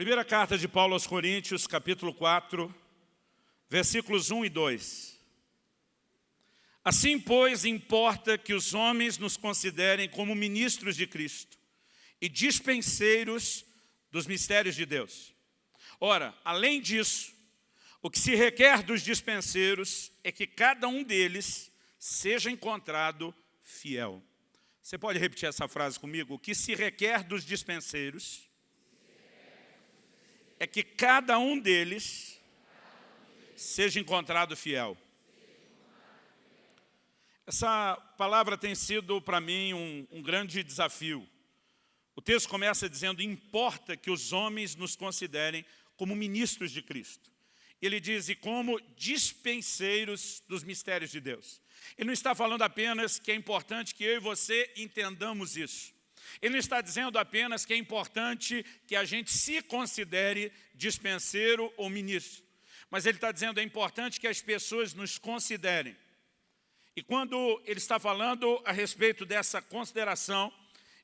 Primeira carta de Paulo aos Coríntios, capítulo 4, versículos 1 e 2. Assim, pois, importa que os homens nos considerem como ministros de Cristo e dispenseiros dos mistérios de Deus. Ora, além disso, o que se requer dos dispenseiros é que cada um deles seja encontrado fiel. Você pode repetir essa frase comigo? O que se requer dos dispenseiros é que cada um deles seja encontrado fiel. Essa palavra tem sido para mim um, um grande desafio. O texto começa dizendo, importa que os homens nos considerem como ministros de Cristo. Ele diz, e como dispenseiros dos mistérios de Deus. Ele não está falando apenas que é importante que eu e você entendamos isso. Ele não está dizendo apenas que é importante que a gente se considere dispenseiro ou ministro. Mas ele está dizendo que é importante que as pessoas nos considerem. E quando ele está falando a respeito dessa consideração,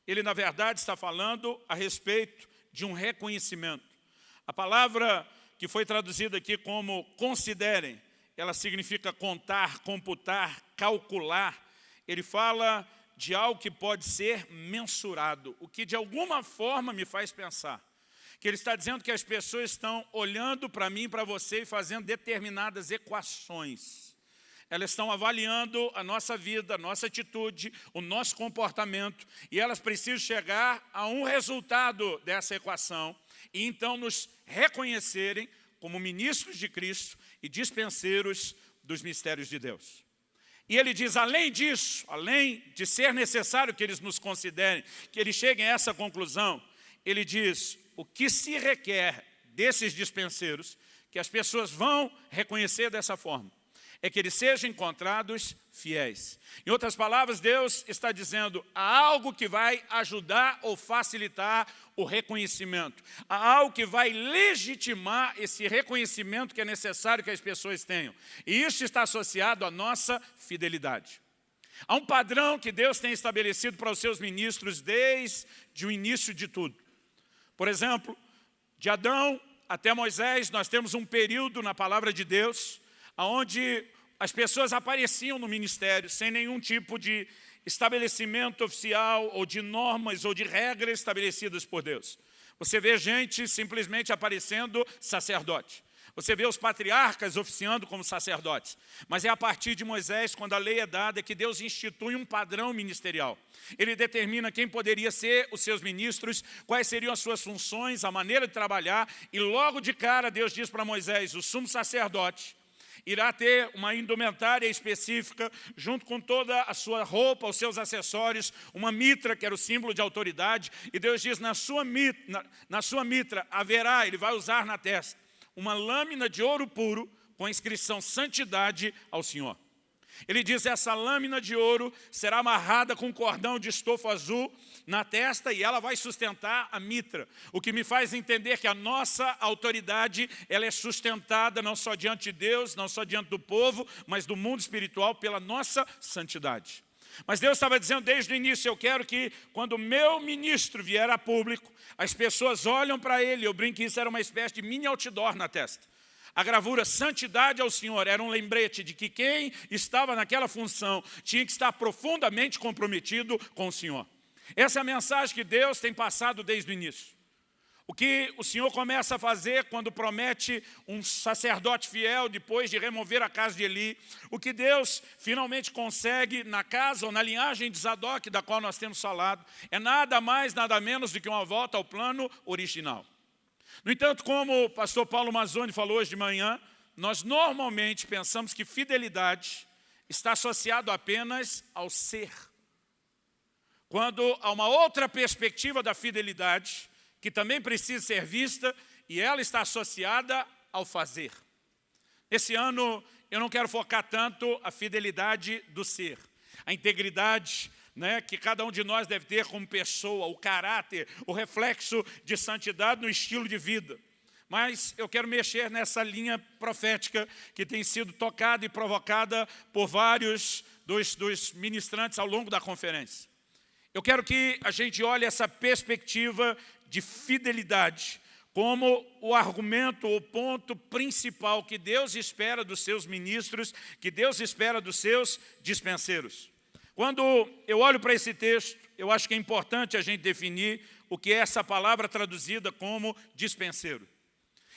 ele na verdade está falando a respeito de um reconhecimento. A palavra que foi traduzida aqui como considerem, ela significa contar, computar, calcular. Ele fala de algo que pode ser mensurado, o que de alguma forma me faz pensar. Que ele está dizendo que as pessoas estão olhando para mim, para você e fazendo determinadas equações. Elas estão avaliando a nossa vida, a nossa atitude, o nosso comportamento, e elas precisam chegar a um resultado dessa equação, e então nos reconhecerem como ministros de Cristo e dispenseiros dos mistérios de Deus. E ele diz, além disso, além de ser necessário que eles nos considerem, que eles cheguem a essa conclusão, ele diz, o que se requer desses dispenseiros, que as pessoas vão reconhecer dessa forma, é que eles sejam encontrados fiéis. Em outras palavras, Deus está dizendo, há algo que vai ajudar ou facilitar o reconhecimento. Há algo que vai legitimar esse reconhecimento que é necessário que as pessoas tenham. E isso está associado à nossa fidelidade. Há um padrão que Deus tem estabelecido para os seus ministros desde o início de tudo. Por exemplo, de Adão até Moisés, nós temos um período na palavra de Deus onde as pessoas apareciam no ministério sem nenhum tipo de estabelecimento oficial ou de normas ou de regras estabelecidas por Deus. Você vê gente simplesmente aparecendo sacerdote. Você vê os patriarcas oficiando como sacerdotes. Mas é a partir de Moisés, quando a lei é dada, que Deus institui um padrão ministerial. Ele determina quem poderia ser os seus ministros, quais seriam as suas funções, a maneira de trabalhar. E logo de cara Deus diz para Moisés, o sumo sacerdote, irá ter uma indumentária específica, junto com toda a sua roupa, os seus acessórios, uma mitra, que era o símbolo de autoridade, e Deus diz, na sua mitra, na, na sua mitra haverá, ele vai usar na testa, uma lâmina de ouro puro, com a inscrição santidade ao Senhor. Ele diz, essa lâmina de ouro será amarrada com um cordão de estofo azul na testa e ela vai sustentar a mitra. O que me faz entender que a nossa autoridade ela é sustentada não só diante de Deus, não só diante do povo, mas do mundo espiritual pela nossa santidade. Mas Deus estava dizendo desde o início, eu quero que quando o meu ministro vier a público, as pessoas olham para ele, eu brinco que isso era uma espécie de mini outdoor na testa. A gravura Santidade ao Senhor era um lembrete de que quem estava naquela função tinha que estar profundamente comprometido com o Senhor. Essa é a mensagem que Deus tem passado desde o início. O que o Senhor começa a fazer quando promete um sacerdote fiel depois de remover a casa de Eli, o que Deus finalmente consegue na casa ou na linhagem de Zadok, da qual nós temos falado, é nada mais, nada menos do que uma volta ao plano original. No entanto, como o pastor Paulo Mazzoni falou hoje de manhã, nós normalmente pensamos que fidelidade está associado apenas ao ser. Quando há uma outra perspectiva da fidelidade, que também precisa ser vista, e ela está associada ao fazer. Esse ano, eu não quero focar tanto a fidelidade do ser, a integridade, né, que cada um de nós deve ter como pessoa, o caráter, o reflexo de santidade no estilo de vida. Mas eu quero mexer nessa linha profética que tem sido tocada e provocada por vários dos, dos ministrantes ao longo da conferência. Eu quero que a gente olhe essa perspectiva de fidelidade como o argumento, o ponto principal que Deus espera dos seus ministros, que Deus espera dos seus dispenseiros. Quando eu olho para esse texto, eu acho que é importante a gente definir o que é essa palavra traduzida como dispenseiro.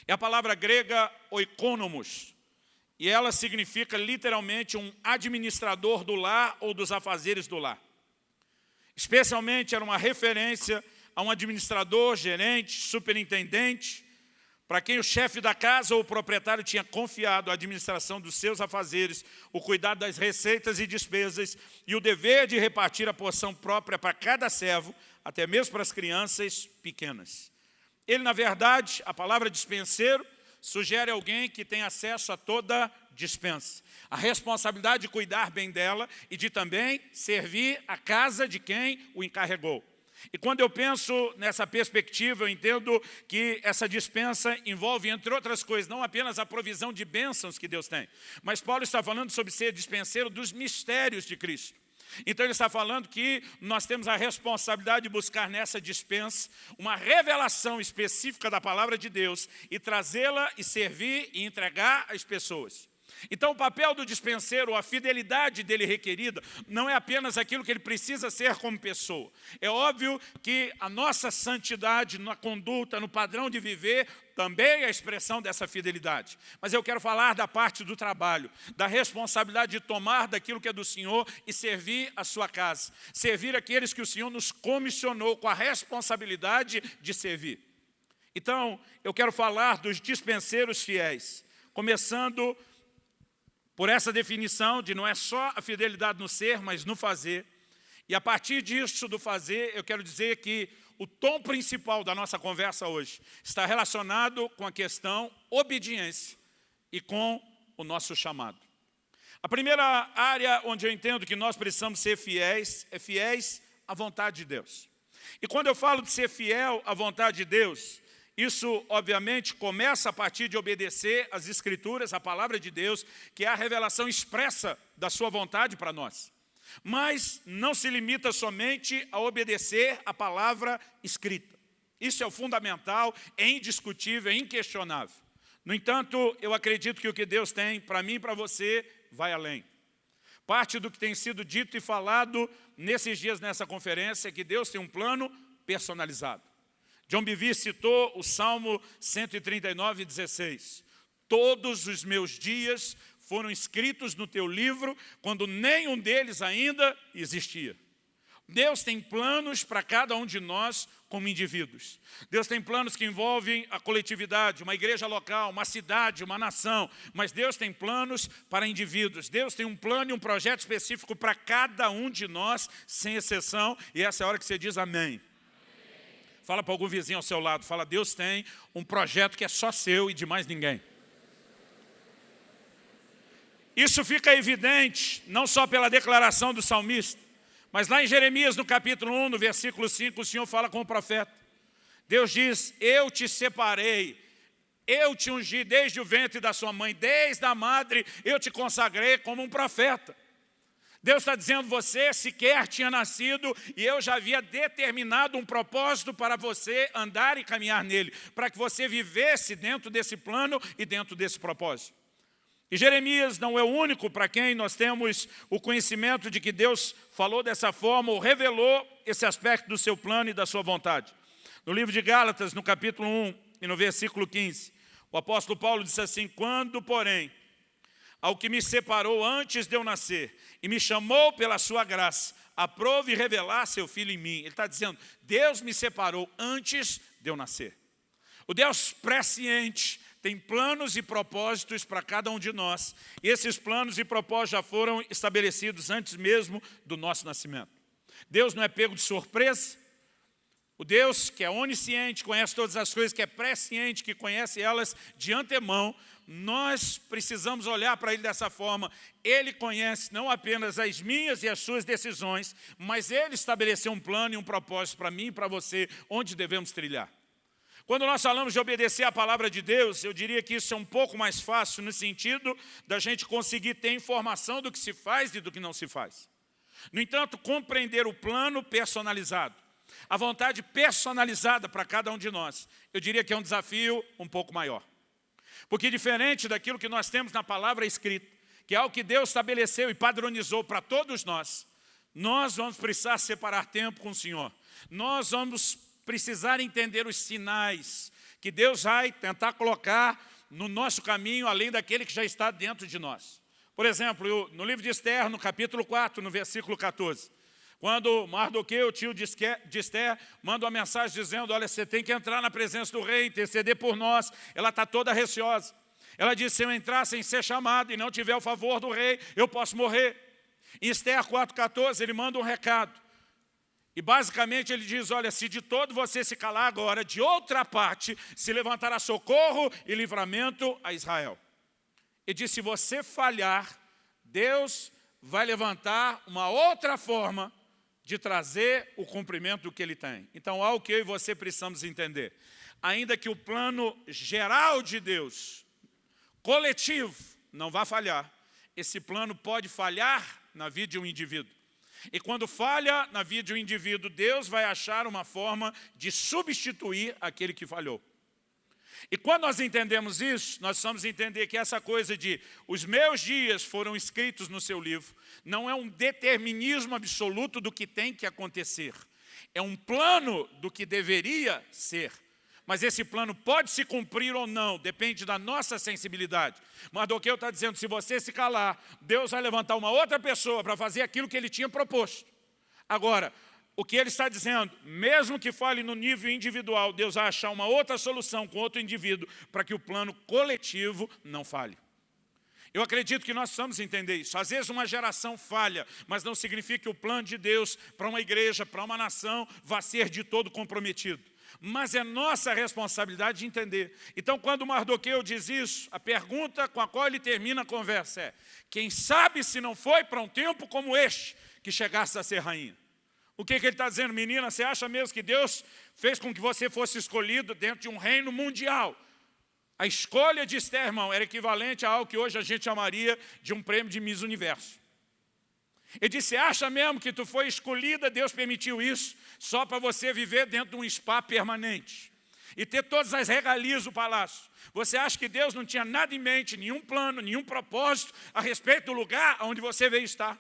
É a palavra grega oikonomos, e ela significa literalmente um administrador do lar ou dos afazeres do lar. Especialmente era uma referência a um administrador, gerente, superintendente, para quem o chefe da casa ou o proprietário tinha confiado a administração dos seus afazeres, o cuidado das receitas e despesas e o dever de repartir a porção própria para cada servo, até mesmo para as crianças pequenas. Ele, na verdade, a palavra dispenseiro, sugere alguém que tem acesso a toda dispensa. A responsabilidade de cuidar bem dela e de também servir a casa de quem o encarregou. E quando eu penso nessa perspectiva, eu entendo que essa dispensa envolve, entre outras coisas, não apenas a provisão de bênçãos que Deus tem, mas Paulo está falando sobre ser dispenseiro dos mistérios de Cristo. Então ele está falando que nós temos a responsabilidade de buscar nessa dispensa uma revelação específica da palavra de Deus e trazê-la e servir e entregar às pessoas. Então o papel do dispenseiro, a fidelidade dele requerida, não é apenas aquilo que ele precisa ser como pessoa. É óbvio que a nossa santidade na conduta, no padrão de viver, também é a expressão dessa fidelidade. Mas eu quero falar da parte do trabalho, da responsabilidade de tomar daquilo que é do Senhor e servir a sua casa. Servir aqueles que o Senhor nos comissionou com a responsabilidade de servir. Então, eu quero falar dos dispenseiros fiéis, começando por essa definição de não é só a fidelidade no ser, mas no fazer. E a partir disso do fazer, eu quero dizer que o tom principal da nossa conversa hoje está relacionado com a questão obediência e com o nosso chamado. A primeira área onde eu entendo que nós precisamos ser fiéis é fiéis à vontade de Deus. E quando eu falo de ser fiel à vontade de Deus, isso, obviamente, começa a partir de obedecer às Escrituras, a palavra de Deus, que é a revelação expressa da sua vontade para nós. Mas não se limita somente a obedecer a palavra escrita. Isso é o fundamental, é indiscutível, é inquestionável. No entanto, eu acredito que o que Deus tem para mim e para você vai além. Parte do que tem sido dito e falado nesses dias nessa conferência é que Deus tem um plano personalizado. John Bivy citou o Salmo 139, 16. Todos os meus dias foram escritos no teu livro, quando nenhum deles ainda existia. Deus tem planos para cada um de nós como indivíduos. Deus tem planos que envolvem a coletividade, uma igreja local, uma cidade, uma nação. Mas Deus tem planos para indivíduos. Deus tem um plano e um projeto específico para cada um de nós, sem exceção. E essa é a hora que você diz amém. Fala para algum vizinho ao seu lado, fala, Deus tem um projeto que é só seu e de mais ninguém. Isso fica evidente, não só pela declaração do salmista, mas lá em Jeremias, no capítulo 1, no versículo 5, o Senhor fala com o profeta. Deus diz, eu te separei, eu te ungi desde o ventre da sua mãe, desde a madre eu te consagrei como um profeta. Deus está dizendo, você sequer tinha nascido e eu já havia determinado um propósito para você andar e caminhar nele, para que você vivesse dentro desse plano e dentro desse propósito. E Jeremias não é o único para quem nós temos o conhecimento de que Deus falou dessa forma ou revelou esse aspecto do seu plano e da sua vontade. No livro de Gálatas, no capítulo 1 e no versículo 15, o apóstolo Paulo disse assim, quando, porém, ao que me separou antes de eu nascer e me chamou pela sua graça, aprove revelar seu filho em mim. Ele está dizendo, Deus me separou antes de eu nascer. O Deus presciente tem planos e propósitos para cada um de nós. E esses planos e propósitos já foram estabelecidos antes mesmo do nosso nascimento. Deus não é pego de surpresa. O Deus que é onisciente, conhece todas as coisas, que é presciente, que conhece elas de antemão, nós precisamos olhar para Ele dessa forma. Ele conhece não apenas as minhas e as suas decisões, mas Ele estabeleceu um plano e um propósito para mim e para você, onde devemos trilhar. Quando nós falamos de obedecer à palavra de Deus, eu diria que isso é um pouco mais fácil no sentido da gente conseguir ter informação do que se faz e do que não se faz. No entanto, compreender o plano personalizado, a vontade personalizada para cada um de nós. Eu diria que é um desafio um pouco maior. Porque diferente daquilo que nós temos na palavra escrita, que é algo que Deus estabeleceu e padronizou para todos nós, nós vamos precisar separar tempo com o Senhor. Nós vamos precisar entender os sinais que Deus vai tentar colocar no nosso caminho, além daquele que já está dentro de nós. Por exemplo, no livro de Esther, no capítulo 4, no versículo 14, quando Mardoqueu, tio de Esther, manda uma mensagem dizendo, olha, você tem que entrar na presença do rei, interceder por nós, ela está toda receosa. Ela diz, se eu entrar sem ser chamado e não tiver o favor do rei, eu posso morrer. Em Esther 4,14, ele manda um recado. E basicamente ele diz, olha, se de todo você se calar agora, de outra parte se levantará socorro e livramento a Israel. E diz, se você falhar, Deus vai levantar uma outra forma de trazer o cumprimento do que ele tem. Então, algo que eu e você precisamos entender. Ainda que o plano geral de Deus, coletivo, não vá falhar, esse plano pode falhar na vida de um indivíduo. E quando falha na vida de um indivíduo, Deus vai achar uma forma de substituir aquele que falhou. E quando nós entendemos isso, nós precisamos entender que essa coisa de os meus dias foram escritos no seu livro, não é um determinismo absoluto do que tem que acontecer. É um plano do que deveria ser. Mas esse plano pode se cumprir ou não, depende da nossa sensibilidade. Mardoqueu está dizendo, se você se calar, Deus vai levantar uma outra pessoa para fazer aquilo que ele tinha proposto. Agora, o que ele está dizendo, mesmo que fale no nível individual, Deus vai achar uma outra solução com outro indivíduo para que o plano coletivo não falhe. Eu acredito que nós precisamos entender isso. Às vezes uma geração falha, mas não significa que o plano de Deus para uma igreja, para uma nação, vá ser de todo comprometido. Mas é nossa responsabilidade de entender. Então, quando Mardoqueu diz isso, a pergunta com a qual ele termina a conversa é quem sabe se não foi para um tempo como este que chegasse a ser rainha? O que, que ele está dizendo? Menina, você acha mesmo que Deus fez com que você fosse escolhido dentro de um reino mundial? A escolha de Esther, irmão, era equivalente a algo que hoje a gente chamaria de um prêmio de Miss Universo. Ele disse, acha mesmo que tu foi escolhida, Deus permitiu isso, só para você viver dentro de um spa permanente e ter todas as regalias do palácio. Você acha que Deus não tinha nada em mente, nenhum plano, nenhum propósito a respeito do lugar onde você veio estar?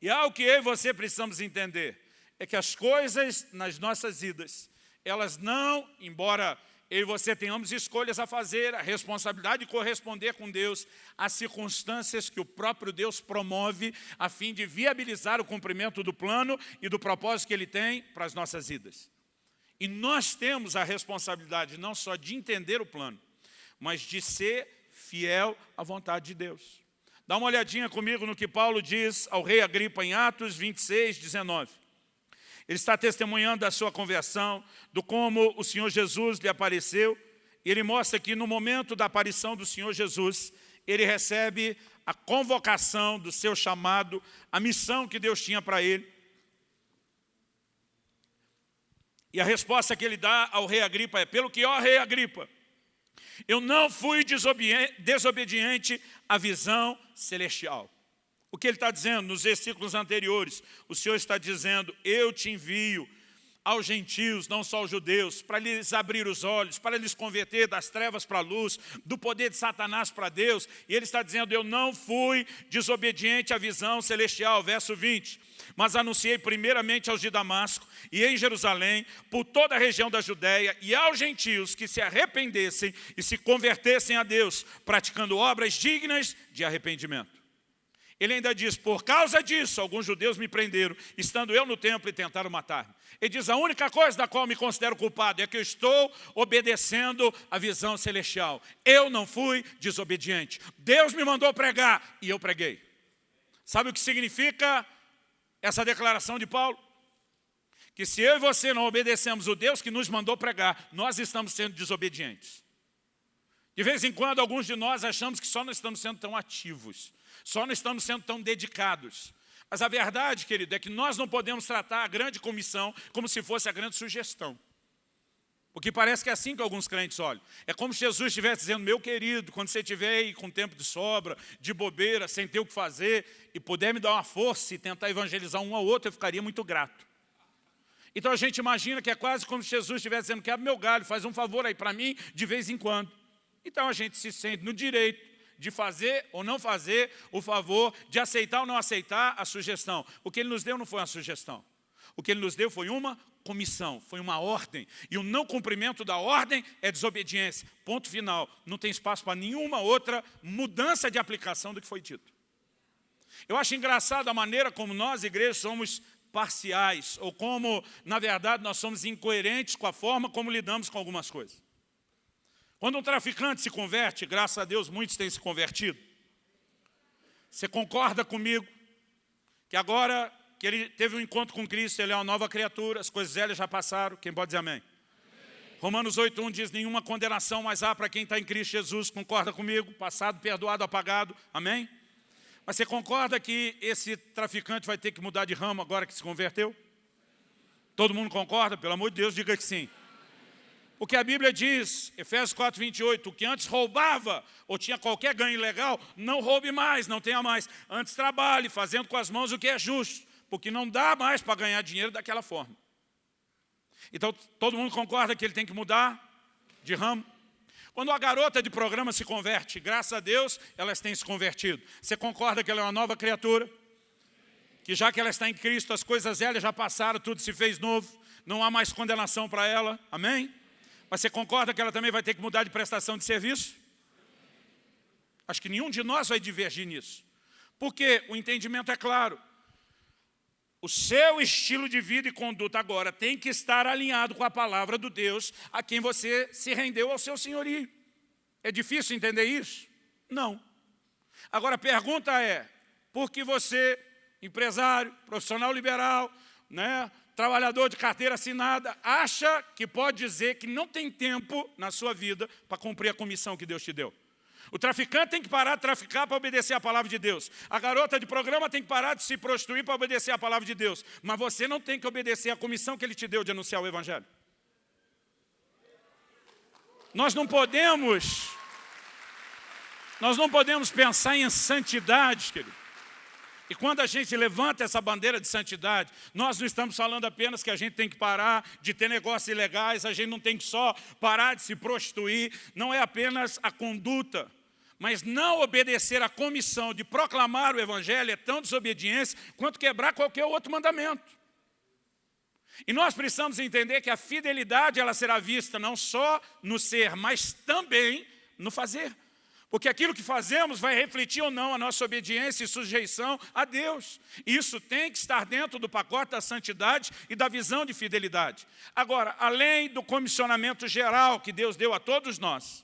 E algo que eu e você precisamos entender é que as coisas nas nossas vidas, elas não, embora eu e você tenhamos escolhas a fazer, a responsabilidade de corresponder com Deus às circunstâncias que o próprio Deus promove a fim de viabilizar o cumprimento do plano e do propósito que Ele tem para as nossas vidas. E nós temos a responsabilidade não só de entender o plano, mas de ser fiel à vontade de Deus. Dá uma olhadinha comigo no que Paulo diz ao rei Agripa em Atos 26, 19. Ele está testemunhando da sua conversão, do como o Senhor Jesus lhe apareceu. Ele mostra que no momento da aparição do Senhor Jesus, ele recebe a convocação do seu chamado, a missão que Deus tinha para ele. E a resposta que ele dá ao rei Agripa é, pelo que, ó rei Agripa, eu não fui desobediente à visão celestial. O que ele está dizendo nos versículos anteriores? O Senhor está dizendo, eu te envio aos gentios, não só aos judeus, para lhes abrir os olhos, para lhes converter das trevas para a luz, do poder de Satanás para Deus. E ele está dizendo, eu não fui desobediente à visão celestial. Verso 20 mas anunciei primeiramente aos de Damasco e em Jerusalém, por toda a região da Judéia e aos gentios que se arrependessem e se convertessem a Deus, praticando obras dignas de arrependimento. Ele ainda diz, por causa disso, alguns judeus me prenderam, estando eu no templo e tentaram matar-me. Ele diz, a única coisa da qual me considero culpado é que eu estou obedecendo a visão celestial. Eu não fui desobediente. Deus me mandou pregar e eu preguei. Sabe o que significa essa declaração de Paulo? Que se eu e você não obedecemos o Deus que nos mandou pregar, nós estamos sendo desobedientes. De vez em quando, alguns de nós achamos que só não estamos sendo tão ativos, só não estamos sendo tão dedicados. Mas a verdade, querido, é que nós não podemos tratar a grande comissão como se fosse a grande sugestão. Porque parece que é assim que alguns crentes olham. É como se Jesus estivesse dizendo, meu querido, quando você estiver aí com tempo de sobra, de bobeira, sem ter o que fazer, e puder me dar uma força e tentar evangelizar um ao outro, eu ficaria muito grato. Então a gente imagina que é quase como se Jesus estivesse dizendo, quebra meu galho, faz um favor aí para mim de vez em quando. Então a gente se sente no direito de fazer ou não fazer o favor, de aceitar ou não aceitar a sugestão. O que ele nos deu não foi uma sugestão. O que ele nos deu foi uma comissão, foi uma ordem. E o não cumprimento da ordem é desobediência. Ponto final. Não tem espaço para nenhuma outra mudança de aplicação do que foi dito. Eu acho engraçado a maneira como nós, igrejas, somos parciais, ou como, na verdade, nós somos incoerentes com a forma como lidamos com algumas coisas. Quando um traficante se converte, graças a Deus muitos têm se convertido, você concorda comigo que agora que ele teve um encontro com Cristo, ele é uma nova criatura, as coisas velhas já passaram, quem pode dizer amém? amém. Romanos 8.1 diz, nenhuma condenação mais há para quem está em Cristo Jesus, concorda comigo? Passado, perdoado, apagado, amém? Mas você concorda que esse traficante vai ter que mudar de ramo agora que se converteu? Todo mundo concorda? Pelo amor de Deus, diga que sim. O que a Bíblia diz, Efésios 4, 28, o que antes roubava ou tinha qualquer ganho ilegal, não roube mais, não tenha mais. Antes trabalhe, fazendo com as mãos o que é justo, porque não dá mais para ganhar dinheiro daquela forma. Então, todo mundo concorda que ele tem que mudar de ramo? Quando a garota de programa se converte, graças a Deus, elas têm se convertido. Você concorda que ela é uma nova criatura? Que já que ela está em Cristo, as coisas velhas já passaram, tudo se fez novo, não há mais condenação para ela, amém? Mas você concorda que ela também vai ter que mudar de prestação de serviço? Acho que nenhum de nós vai divergir nisso. Porque o entendimento é claro. O seu estilo de vida e conduta agora tem que estar alinhado com a palavra do Deus a quem você se rendeu ao seu senhorio. É difícil entender isso? Não. Agora a pergunta é, por que você, empresário, profissional liberal, né, trabalhador de carteira assinada, acha que pode dizer que não tem tempo na sua vida para cumprir a comissão que Deus te deu. O traficante tem que parar de traficar para obedecer a palavra de Deus. A garota de programa tem que parar de se prostituir para obedecer a palavra de Deus. Mas você não tem que obedecer a comissão que Ele te deu de anunciar o Evangelho. Nós não podemos, nós não podemos pensar em santidade, querido. E quando a gente levanta essa bandeira de santidade, nós não estamos falando apenas que a gente tem que parar de ter negócios ilegais, a gente não tem que só parar de se prostituir, não é apenas a conduta, mas não obedecer à comissão de proclamar o Evangelho é tão desobediência quanto quebrar qualquer outro mandamento. E nós precisamos entender que a fidelidade ela será vista não só no ser, mas também no fazer. Porque aquilo que fazemos vai refletir ou não a nossa obediência e sujeição a Deus. Isso tem que estar dentro do pacote da santidade e da visão de fidelidade. Agora, além do comissionamento geral que Deus deu a todos nós,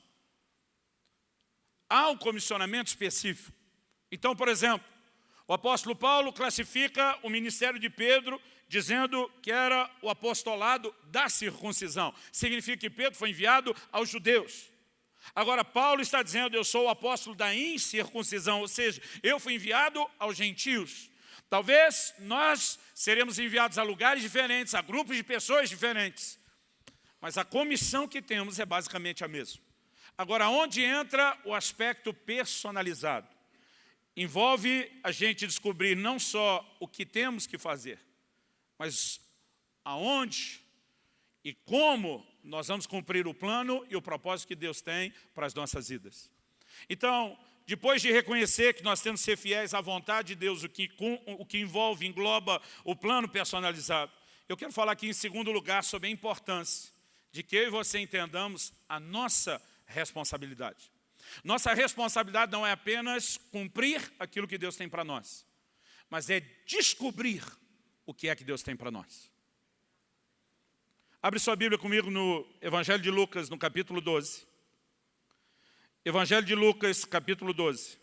há um comissionamento específico. Então, por exemplo, o apóstolo Paulo classifica o ministério de Pedro dizendo que era o apostolado da circuncisão. Significa que Pedro foi enviado aos judeus. Agora, Paulo está dizendo, eu sou o apóstolo da incircuncisão, ou seja, eu fui enviado aos gentios. Talvez nós seremos enviados a lugares diferentes, a grupos de pessoas diferentes. Mas a comissão que temos é basicamente a mesma. Agora, onde entra o aspecto personalizado? Envolve a gente descobrir não só o que temos que fazer, mas aonde e como nós vamos cumprir o plano e o propósito que Deus tem para as nossas vidas. Então, depois de reconhecer que nós temos que ser fiéis à vontade de Deus, o que, o que envolve, engloba o plano personalizado, eu quero falar aqui em segundo lugar sobre a importância de que eu e você entendamos a nossa responsabilidade. Nossa responsabilidade não é apenas cumprir aquilo que Deus tem para nós, mas é descobrir o que é que Deus tem para nós. Abre sua Bíblia comigo no Evangelho de Lucas, no capítulo 12. Evangelho de Lucas, capítulo 12.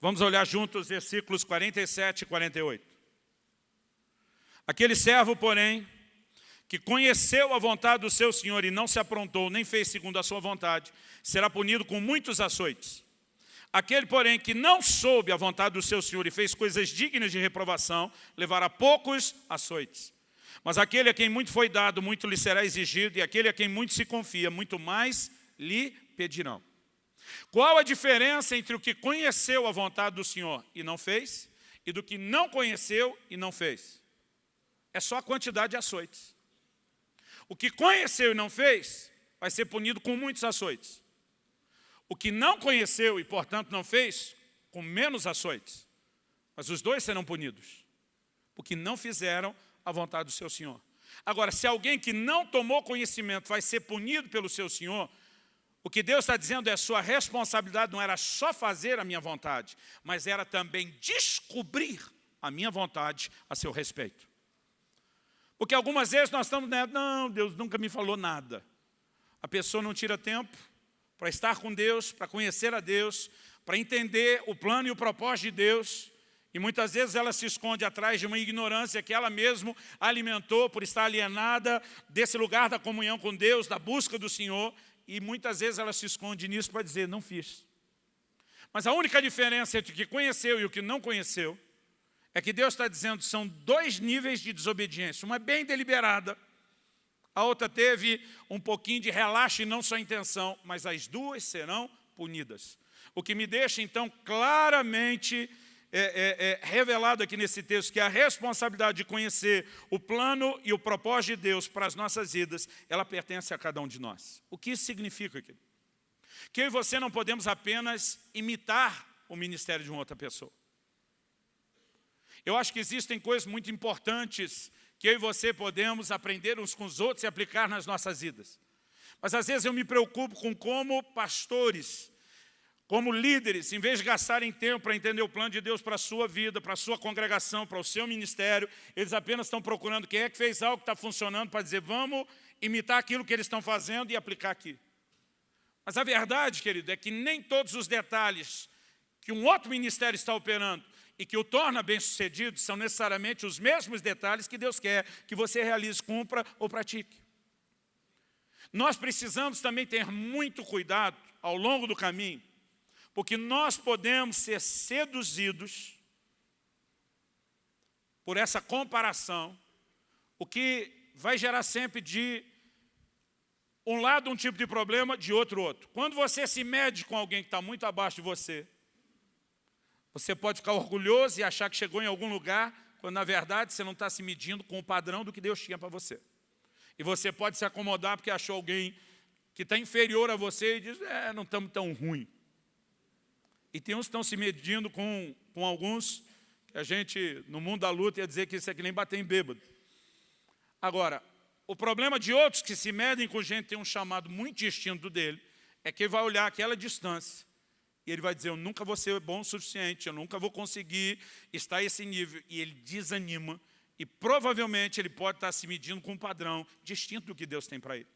Vamos olhar juntos os versículos 47 e 48. Aquele servo, porém, que conheceu a vontade do seu senhor e não se aprontou, nem fez segundo a sua vontade, será punido com muitos açoites. Aquele, porém, que não soube a vontade do seu Senhor e fez coisas dignas de reprovação, levará poucos açoites. Mas aquele a quem muito foi dado, muito lhe será exigido, e aquele a quem muito se confia, muito mais lhe pedirão. Qual a diferença entre o que conheceu a vontade do Senhor e não fez, e do que não conheceu e não fez. É só a quantidade de açoites. O que conheceu e não fez, vai ser punido com muitos açoites. O que não conheceu e, portanto, não fez, com menos açoites. Mas os dois serão punidos, porque não fizeram a vontade do seu Senhor. Agora, se alguém que não tomou conhecimento vai ser punido pelo seu Senhor, o que Deus está dizendo é sua responsabilidade não era só fazer a minha vontade, mas era também descobrir a minha vontade a seu respeito. Porque algumas vezes nós estamos dizendo, não, Deus nunca me falou nada. A pessoa não tira tempo para estar com Deus, para conhecer a Deus, para entender o plano e o propósito de Deus, e muitas vezes ela se esconde atrás de uma ignorância que ela mesma alimentou por estar alienada desse lugar da comunhão com Deus, da busca do Senhor, e muitas vezes ela se esconde nisso para dizer, não fiz. Mas a única diferença entre o que conheceu e o que não conheceu é que Deus está dizendo são dois níveis de desobediência. Uma é bem deliberada, a outra teve um pouquinho de relaxo e não só intenção, mas as duas serão punidas. O que me deixa, então, claramente é, é, é, revelado aqui nesse texto que a responsabilidade de conhecer o plano e o propósito de Deus para as nossas vidas, ela pertence a cada um de nós. O que isso significa aqui? Que eu e você não podemos apenas imitar o ministério de uma outra pessoa. Eu acho que existem coisas muito importantes que eu e você podemos aprender uns com os outros e aplicar nas nossas vidas. Mas às vezes eu me preocupo com como pastores como líderes, em vez de gastarem tempo para entender o plano de Deus para a sua vida, para a sua congregação, para o seu ministério, eles apenas estão procurando quem é que fez algo que está funcionando para dizer, vamos imitar aquilo que eles estão fazendo e aplicar aqui. Mas a verdade, querido, é que nem todos os detalhes que um outro ministério está operando e que o torna bem-sucedido são necessariamente os mesmos detalhes que Deus quer que você realize, cumpra ou pratique. Nós precisamos também ter muito cuidado ao longo do caminho porque nós podemos ser seduzidos por essa comparação, o que vai gerar sempre de um lado um tipo de problema, de outro outro. Quando você se mede com alguém que está muito abaixo de você, você pode ficar orgulhoso e achar que chegou em algum lugar, quando na verdade você não está se medindo com o padrão do que Deus tinha para você. E você pode se acomodar porque achou alguém que está inferior a você e diz, é, não estamos tão ruim. E tem uns que estão se medindo com, com alguns, que a gente, no mundo da luta, ia dizer que isso é que nem bater em bêbado. Agora, o problema de outros que se medem com gente que tem um chamado muito distinto dele, é que ele vai olhar aquela distância e ele vai dizer, eu nunca vou ser bom o suficiente, eu nunca vou conseguir estar a esse nível. E ele desanima e provavelmente ele pode estar se medindo com um padrão distinto do que Deus tem para ele.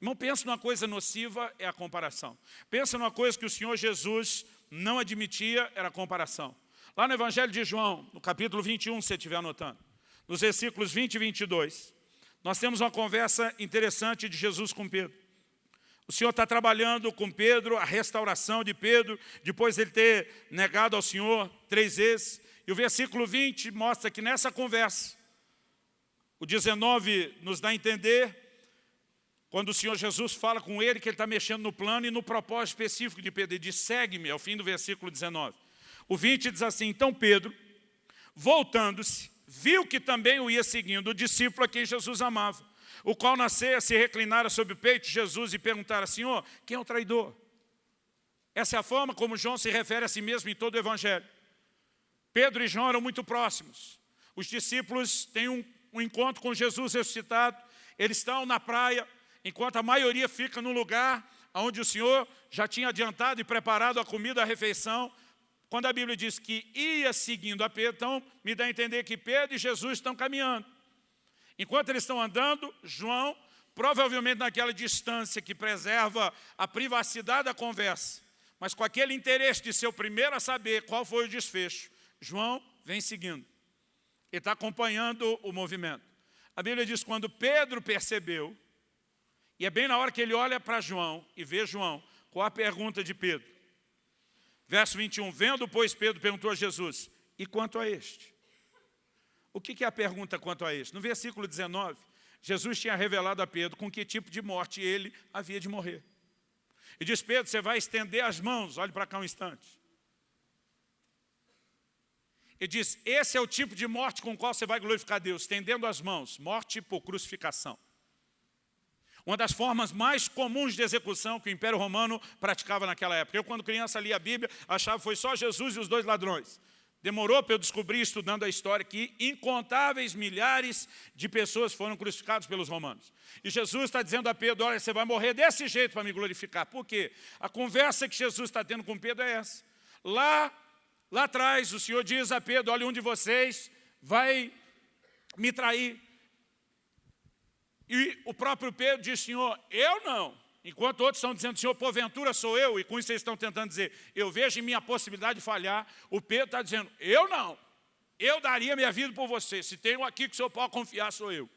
Irmão, pensa numa coisa nociva, é a comparação. Pensa numa coisa que o Senhor Jesus não admitia, era a comparação. Lá no Evangelho de João, no capítulo 21, se você estiver anotando, nos versículos 20 e 22, nós temos uma conversa interessante de Jesus com Pedro. O Senhor está trabalhando com Pedro, a restauração de Pedro, depois de ele ter negado ao Senhor três vezes. E o versículo 20 mostra que nessa conversa, o 19 nos dá a entender quando o Senhor Jesus fala com ele que ele está mexendo no plano e no propósito específico de Pedro, ele diz, segue-me, ao fim do versículo 19. O 20 diz assim, então Pedro, voltando-se, viu que também o ia seguindo o discípulo a quem Jesus amava, o qual nascia, se reclinara sobre o peito de Jesus e perguntara, Senhor, quem é o traidor? Essa é a forma como João se refere a si mesmo em todo o Evangelho. Pedro e João eram muito próximos. Os discípulos têm um, um encontro com Jesus ressuscitado, eles estão na praia, enquanto a maioria fica no lugar onde o Senhor já tinha adiantado e preparado a comida, a refeição, quando a Bíblia diz que ia seguindo a Pedro, então me dá a entender que Pedro e Jesus estão caminhando. Enquanto eles estão andando, João, provavelmente naquela distância que preserva a privacidade da conversa, mas com aquele interesse de ser o primeiro a saber qual foi o desfecho, João vem seguindo. Ele está acompanhando o movimento. A Bíblia diz, quando Pedro percebeu e é bem na hora que ele olha para João e vê João, qual a pergunta de Pedro? Verso 21, vendo, pois, Pedro perguntou a Jesus, e quanto a este? O que é a pergunta quanto a este? No versículo 19, Jesus tinha revelado a Pedro com que tipo de morte ele havia de morrer. E diz, Pedro, você vai estender as mãos, olhe para cá um instante. Ele diz, esse é o tipo de morte com o qual você vai glorificar Deus, estendendo as mãos, morte por crucificação. Uma das formas mais comuns de execução que o Império Romano praticava naquela época. Eu, quando criança, lia a Bíblia, achava que foi só Jesus e os dois ladrões. Demorou para eu descobrir, estudando a história, que incontáveis milhares de pessoas foram crucificadas pelos romanos. E Jesus está dizendo a Pedro, olha, você vai morrer desse jeito para me glorificar. Por quê? A conversa que Jesus está tendo com Pedro é essa. Lá, lá atrás, o Senhor diz a Pedro, olha, um de vocês vai me trair. E o próprio Pedro diz, Senhor, eu não. Enquanto outros estão dizendo, Senhor, porventura sou eu, e com isso vocês estão tentando dizer, eu vejo em minha possibilidade de falhar, o Pedro está dizendo, eu não. Eu daria minha vida por você. Se tem um aqui que o Senhor pode confiar, sou eu.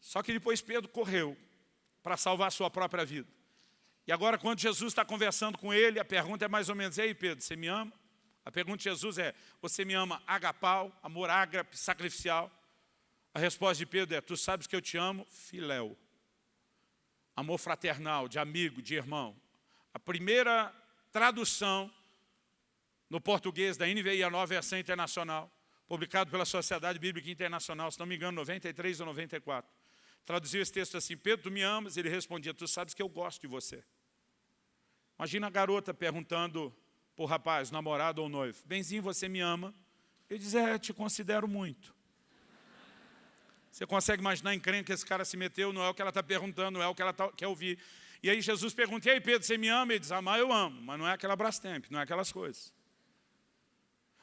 Só que depois Pedro correu para salvar a sua própria vida. E agora, quando Jesus está conversando com ele, a pergunta é mais ou menos, ei Pedro, você me ama? A pergunta de Jesus é, você me ama agapau, amor ágape, sacrificial? A resposta de Pedro é, tu sabes que eu te amo, filéu. Amor fraternal, de amigo, de irmão. A primeira tradução no português da NVI, a nova versão internacional, publicado pela Sociedade Bíblica Internacional, se não me engano, 93 ou 94. Traduziu esse texto assim, Pedro, tu me amas? Ele respondia, tu sabes que eu gosto de você. Imagina a garota perguntando para o rapaz, namorado ou noivo, Benzinho, você me ama? Ele diz, é, te considero muito. Você consegue imaginar em crente que esse cara se meteu, não é o que ela está perguntando, não é o que ela tá, quer ouvir. E aí Jesus pergunta, e aí Pedro, você me ama? Ele diz, amar eu amo, mas não é aquela Brastemp, não é aquelas coisas.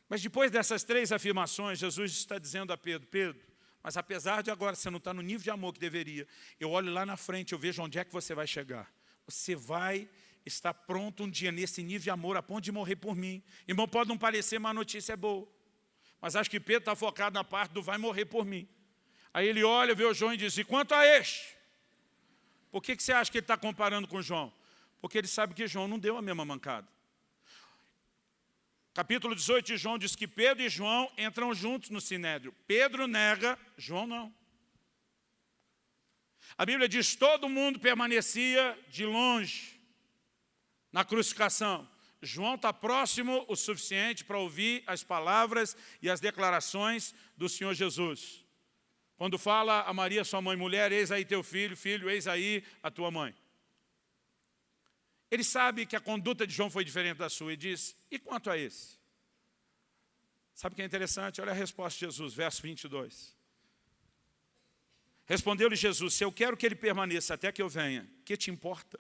Mas depois dessas três afirmações, Jesus está dizendo a Pedro, Pedro, mas apesar de agora você não estar no nível de amor que deveria, eu olho lá na frente, eu vejo onde é que você vai chegar. Você vai estar pronto um dia nesse nível de amor a ponto de morrer por mim. Irmão, pode não parecer, mas a notícia é boa. Mas acho que Pedro está focado na parte do vai morrer por mim. Aí ele olha, vê o João e diz, e quanto a este? Por que, que você acha que ele está comparando com João? Porque ele sabe que João não deu a mesma mancada. Capítulo 18 de João diz que Pedro e João entram juntos no Sinédrio. Pedro nega, João não. A Bíblia diz, todo mundo permanecia de longe na crucificação. João está próximo o suficiente para ouvir as palavras e as declarações do Senhor Jesus. Quando fala a Maria, sua mãe, mulher, eis aí teu filho, filho, eis aí a tua mãe. Ele sabe que a conduta de João foi diferente da sua e diz, e quanto a esse? Sabe o que é interessante? Olha a resposta de Jesus, verso 22. Respondeu-lhe Jesus, se eu quero que ele permaneça até que eu venha, que te importa?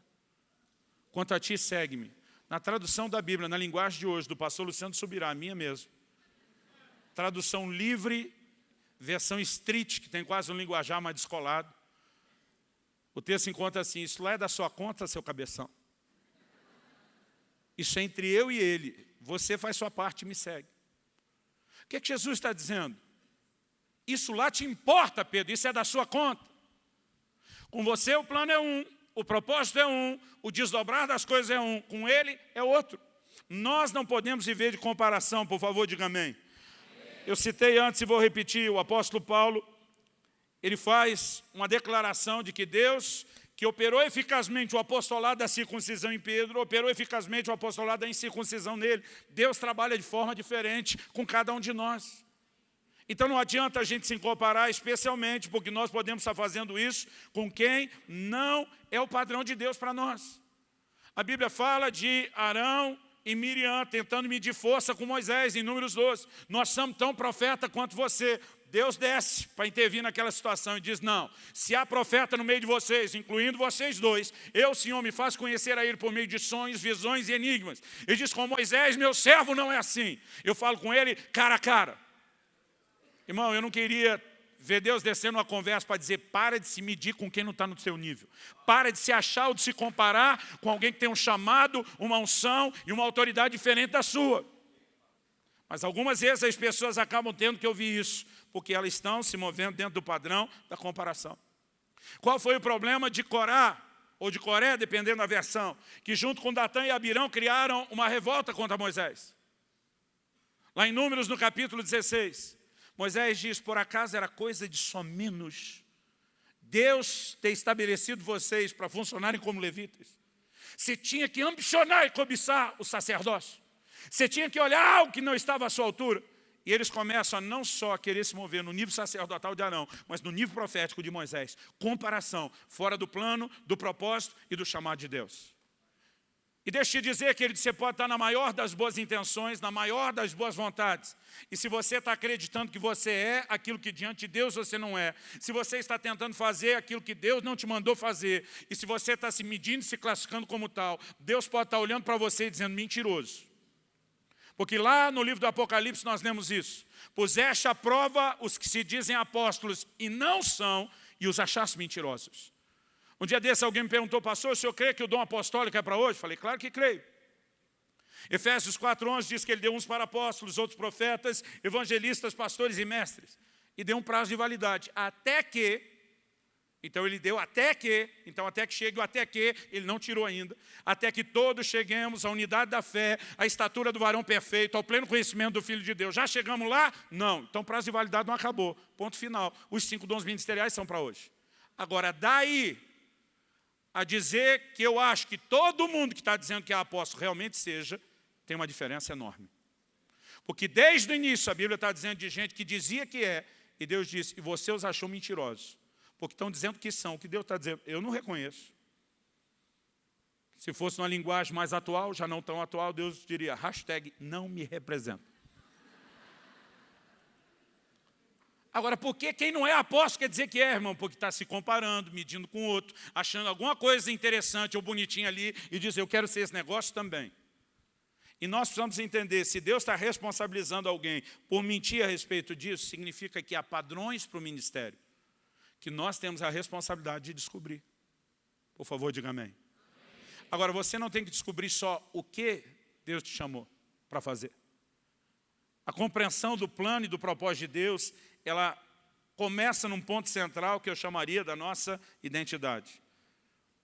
Quanto a ti, segue-me. Na tradução da Bíblia, na linguagem de hoje, do pastor Luciano Subirá, a minha mesmo. Tradução livre versão street, que tem quase um linguajar mais descolado. O texto encontra assim, isso lá é da sua conta, seu cabeção. Isso é entre eu e ele. Você faz sua parte e me segue. O que, é que Jesus está dizendo? Isso lá te importa, Pedro, isso é da sua conta. Com você o plano é um, o propósito é um, o desdobrar das coisas é um, com ele é outro. Nós não podemos viver de comparação, por favor, diga amém. Eu citei antes e vou repetir, o apóstolo Paulo, ele faz uma declaração de que Deus, que operou eficazmente o apostolado da circuncisão em Pedro, operou eficazmente o apostolado da incircuncisão nele. Deus trabalha de forma diferente com cada um de nós. Então não adianta a gente se comparar, especialmente porque nós podemos estar fazendo isso com quem não é o padrão de Deus para nós. A Bíblia fala de Arão e Miriam tentando medir força com Moisés, em Números 12. Nós somos tão profeta quanto você. Deus desce para intervir naquela situação e diz, não, se há profeta no meio de vocês, incluindo vocês dois, eu, Senhor, me faço conhecer a ele por meio de sonhos, visões e enigmas. Ele diz, com Moisés, meu servo não é assim. Eu falo com ele cara a cara. Irmão, eu não queria ver Deus descendo uma conversa para dizer para de se medir com quem não está no seu nível. Para de se achar ou de se comparar com alguém que tem um chamado, uma unção e uma autoridade diferente da sua. Mas algumas vezes as pessoas acabam tendo que ouvir isso, porque elas estão se movendo dentro do padrão da comparação. Qual foi o problema de Corá, ou de Coré, dependendo da versão, que junto com Datã e Abirão criaram uma revolta contra Moisés? Lá em Números, no capítulo 16, Moisés diz, por acaso era coisa de só menos Deus ter estabelecido vocês para funcionarem como levitas. Você tinha que ambicionar e cobiçar o sacerdócio. Você tinha que olhar o que não estava à sua altura. E eles começam a não só querer se mover no nível sacerdotal de Arão, mas no nível profético de Moisés. Comparação, fora do plano, do propósito e do chamado de Deus. E deixa eu te dizer, querido, você pode estar na maior das boas intenções, na maior das boas vontades. E se você está acreditando que você é aquilo que diante de Deus você não é, se você está tentando fazer aquilo que Deus não te mandou fazer, e se você está se medindo, se classificando como tal, Deus pode estar olhando para você e dizendo mentiroso. Porque lá no livro do Apocalipse nós lemos isso. Puseste à prova os que se dizem apóstolos e não são, e os achaste mentirosos. Um dia desse alguém me perguntou, pastor, o senhor crê que o dom apostólico é para hoje? Falei, claro que creio. Efésios 4,11 diz que ele deu uns para apóstolos, outros profetas, evangelistas, pastores e mestres. E deu um prazo de validade. Até que, então ele deu até que, então até que chegue o até que, ele não tirou ainda, até que todos cheguemos à unidade da fé, à estatura do varão perfeito, ao pleno conhecimento do Filho de Deus. Já chegamos lá? Não. Então prazo de validade não acabou. Ponto final. Os cinco dons ministeriais são para hoje. Agora, daí a dizer que eu acho que todo mundo que está dizendo que é apóstolo realmente seja, tem uma diferença enorme. Porque desde o início a Bíblia está dizendo de gente que dizia que é, e Deus disse, e você os achou mentirosos. Porque estão dizendo que são, o que Deus está dizendo, eu não reconheço. Se fosse uma linguagem mais atual, já não tão atual, Deus diria, hashtag não me representa. Agora, por que quem não é apóstolo quer dizer que é, irmão? Porque está se comparando, medindo com o outro, achando alguma coisa interessante ou bonitinha ali e diz, eu quero ser esse negócio também. E nós precisamos entender, se Deus está responsabilizando alguém por mentir a respeito disso, significa que há padrões para o ministério, que nós temos a responsabilidade de descobrir. Por favor, diga amém. Agora, você não tem que descobrir só o que Deus te chamou para fazer. A compreensão do plano e do propósito de Deus ela começa num ponto central que eu chamaria da nossa identidade.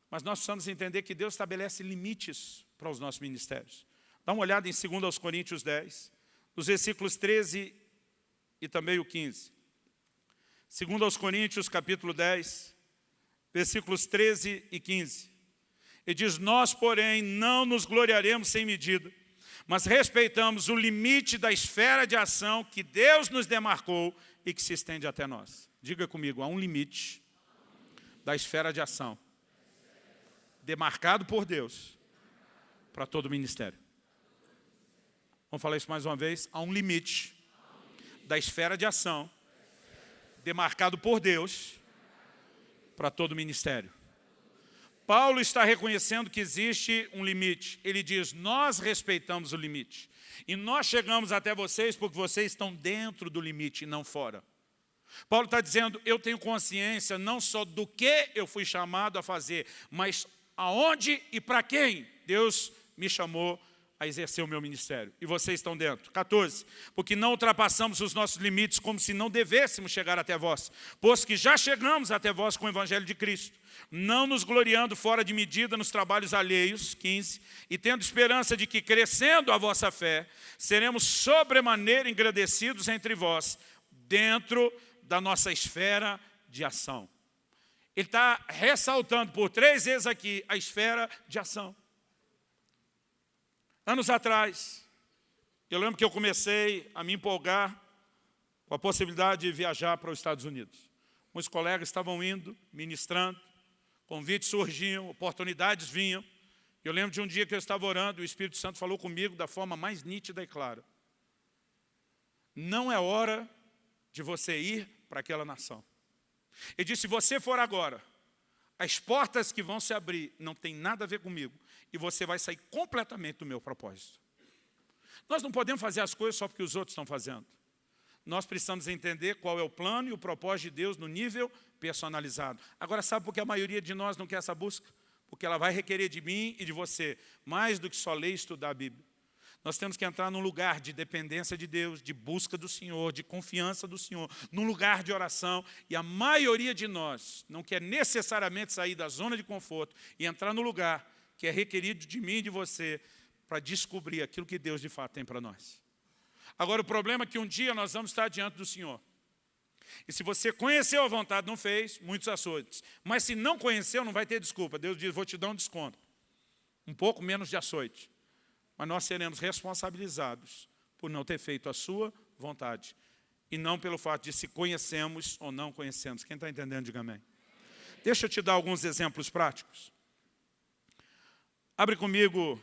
Mas nós precisamos entender que Deus estabelece limites para os nossos ministérios. Dá uma olhada em 2 Coríntios 10, nos versículos 13 e também o 15. 2 Coríntios capítulo 10, versículos 13 e 15. Ele diz, nós, porém, não nos gloriaremos sem medida, mas respeitamos o limite da esfera de ação que Deus nos demarcou e que se estende até nós. Diga comigo, há um limite da esfera de ação demarcado por Deus para todo o ministério. Vamos falar isso mais uma vez? Há um limite da esfera de ação demarcado por Deus para todo o ministério. Paulo está reconhecendo que existe um limite. Ele diz, nós respeitamos o limite. E nós chegamos até vocês porque vocês estão dentro do limite e não fora. Paulo está dizendo, eu tenho consciência não só do que eu fui chamado a fazer, mas aonde e para quem Deus me chamou a exercer o meu ministério. E vocês estão dentro. 14. Porque não ultrapassamos os nossos limites como se não devêssemos chegar até vós, pois que já chegamos até vós com o Evangelho de Cristo, não nos gloriando fora de medida nos trabalhos alheios, 15, e tendo esperança de que, crescendo a vossa fé, seremos sobremaneira engrandecidos entre vós, dentro da nossa esfera de ação. Ele está ressaltando por três vezes aqui a esfera de ação. Anos atrás, eu lembro que eu comecei a me empolgar com a possibilidade de viajar para os Estados Unidos. Muitos colegas estavam indo, ministrando, convites surgiam, oportunidades vinham. Eu lembro de um dia que eu estava orando, o Espírito Santo falou comigo da forma mais nítida e clara. Não é hora de você ir para aquela nação. Ele disse, se você for agora, as portas que vão se abrir não tem nada a ver comigo e você vai sair completamente do meu propósito. Nós não podemos fazer as coisas só porque os outros estão fazendo. Nós precisamos entender qual é o plano e o propósito de Deus no nível personalizado. Agora, sabe por que a maioria de nós não quer essa busca? Porque ela vai requerer de mim e de você mais do que só ler e estudar a Bíblia. Nós temos que entrar num lugar de dependência de Deus, de busca do Senhor, de confiança do Senhor, num lugar de oração. E a maioria de nós não quer necessariamente sair da zona de conforto e entrar no lugar que é requerido de mim e de você para descobrir aquilo que Deus de fato tem para nós. Agora, o problema é que um dia nós vamos estar diante do Senhor. E se você conheceu a vontade, não fez, muitos açoites. Mas se não conheceu, não vai ter desculpa. Deus diz, vou te dar um desconto. Um pouco menos de açoite. mas nós seremos responsabilizados por não ter feito a sua vontade. E não pelo fato de se conhecemos ou não conhecemos. Quem está entendendo, diga amém. Deixa eu te dar alguns exemplos práticos. Abre comigo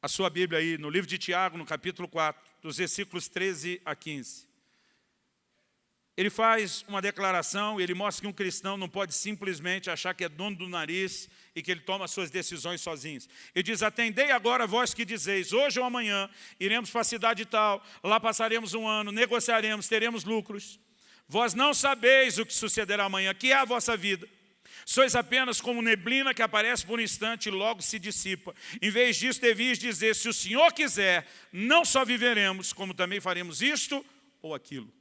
a sua Bíblia aí, no livro de Tiago, no capítulo 4, dos versículos 13 a 15 ele faz uma declaração ele mostra que um cristão não pode simplesmente achar que é dono do nariz e que ele toma suas decisões sozinho. Ele diz, atendei agora vós que dizeis, hoje ou amanhã iremos para a cidade tal, lá passaremos um ano, negociaremos, teremos lucros. Vós não sabeis o que sucederá amanhã, que é a vossa vida. Sois apenas como neblina que aparece por um instante e logo se dissipa. Em vez disso, devias dizer, se o Senhor quiser, não só viveremos, como também faremos isto ou aquilo.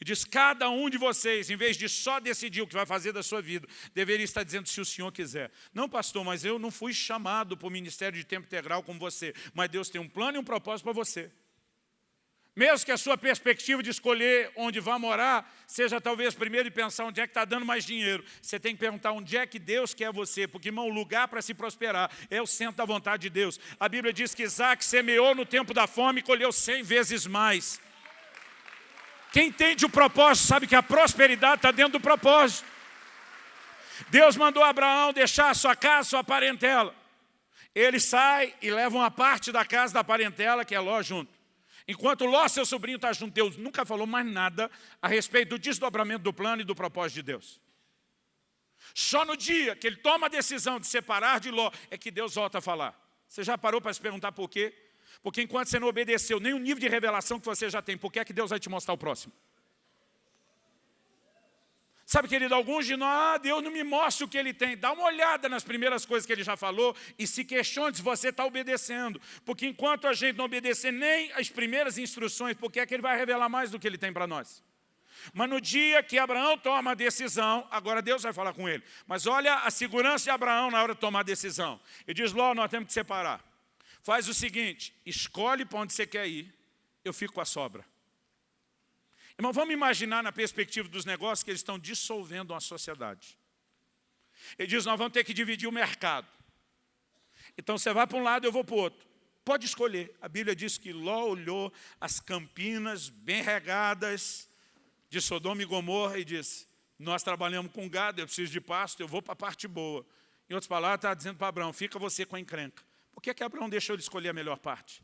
E diz, cada um de vocês, em vez de só decidir o que vai fazer da sua vida, deveria estar dizendo se o Senhor quiser. Não, pastor, mas eu não fui chamado para o ministério de tempo integral como você. Mas Deus tem um plano e um propósito para você. Mesmo que a sua perspectiva de escolher onde vai morar, seja talvez primeiro de pensar onde é que está dando mais dinheiro. Você tem que perguntar onde é que Deus quer você, porque, irmão, lugar para se prosperar é o centro da vontade de Deus. A Bíblia diz que Isaac semeou no tempo da fome e colheu cem vezes mais. Quem entende o propósito sabe que a prosperidade está dentro do propósito. Deus mandou Abraão deixar sua casa, sua parentela. Ele sai e leva uma parte da casa da parentela, que é Ló, junto. Enquanto Ló, seu sobrinho, está junto, Deus nunca falou mais nada a respeito do desdobramento do plano e do propósito de Deus. Só no dia que ele toma a decisão de separar de Ló, é que Deus volta a falar. Você já parou para se perguntar por quê? Porque enquanto você não obedeceu nem o nível de revelação que você já tem, por que é que Deus vai te mostrar o próximo? Sabe, querido, alguns de nós, ah, Deus não me mostra o que Ele tem. Dá uma olhada nas primeiras coisas que Ele já falou e se questione se você está obedecendo. Porque enquanto a gente não obedecer nem as primeiras instruções, por que é que Ele vai revelar mais do que Ele tem para nós? Mas no dia que Abraão toma a decisão, agora Deus vai falar com ele. Mas olha a segurança de Abraão na hora de tomar a decisão. Ele diz, Ló, nós temos que separar. Faz o seguinte, escolhe para onde você quer ir, eu fico com a sobra. Irmão, vamos imaginar na perspectiva dos negócios que eles estão dissolvendo uma sociedade. Ele diz, nós vamos ter que dividir o mercado. Então você vai para um lado, eu vou para o outro. Pode escolher. A Bíblia diz que Ló olhou as campinas bem regadas de Sodoma e Gomorra e disse, nós trabalhamos com gado, eu preciso de pasto, eu vou para a parte boa. Em outras palavras, está dizendo para Abraão, fica você com a encrenca. Por que, que Abraão deixou ele escolher a melhor parte?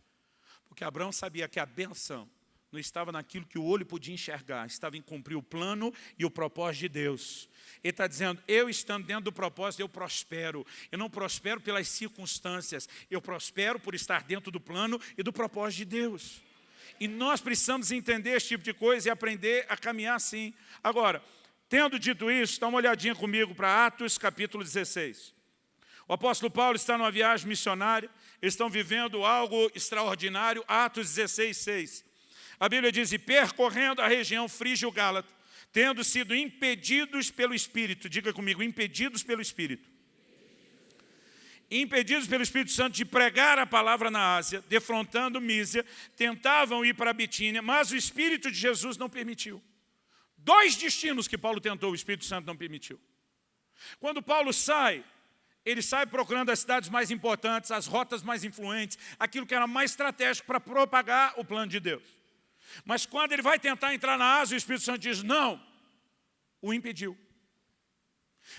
Porque Abraão sabia que a benção não estava naquilo que o olho podia enxergar, estava em cumprir o plano e o propósito de Deus. Ele está dizendo, eu estando dentro do propósito, eu prospero. Eu não prospero pelas circunstâncias, eu prospero por estar dentro do plano e do propósito de Deus. E nós precisamos entender esse tipo de coisa e aprender a caminhar assim. Agora, tendo dito isso, dá uma olhadinha comigo para Atos capítulo 16. O apóstolo Paulo está numa viagem missionária, eles estão vivendo algo extraordinário, Atos 16, 6. A Bíblia diz, e percorrendo a região frígio-gálata, tendo sido impedidos pelo Espírito, diga comigo, impedidos pelo Espírito. Impedidos pelo Espírito Santo de pregar a palavra na Ásia, defrontando Mísia, tentavam ir para a Bitínia, mas o Espírito de Jesus não permitiu. Dois destinos que Paulo tentou, o Espírito Santo não permitiu. Quando Paulo sai, ele sai procurando as cidades mais importantes, as rotas mais influentes, aquilo que era mais estratégico para propagar o plano de Deus. Mas quando ele vai tentar entrar na Ásia, o Espírito Santo diz, não, o impediu.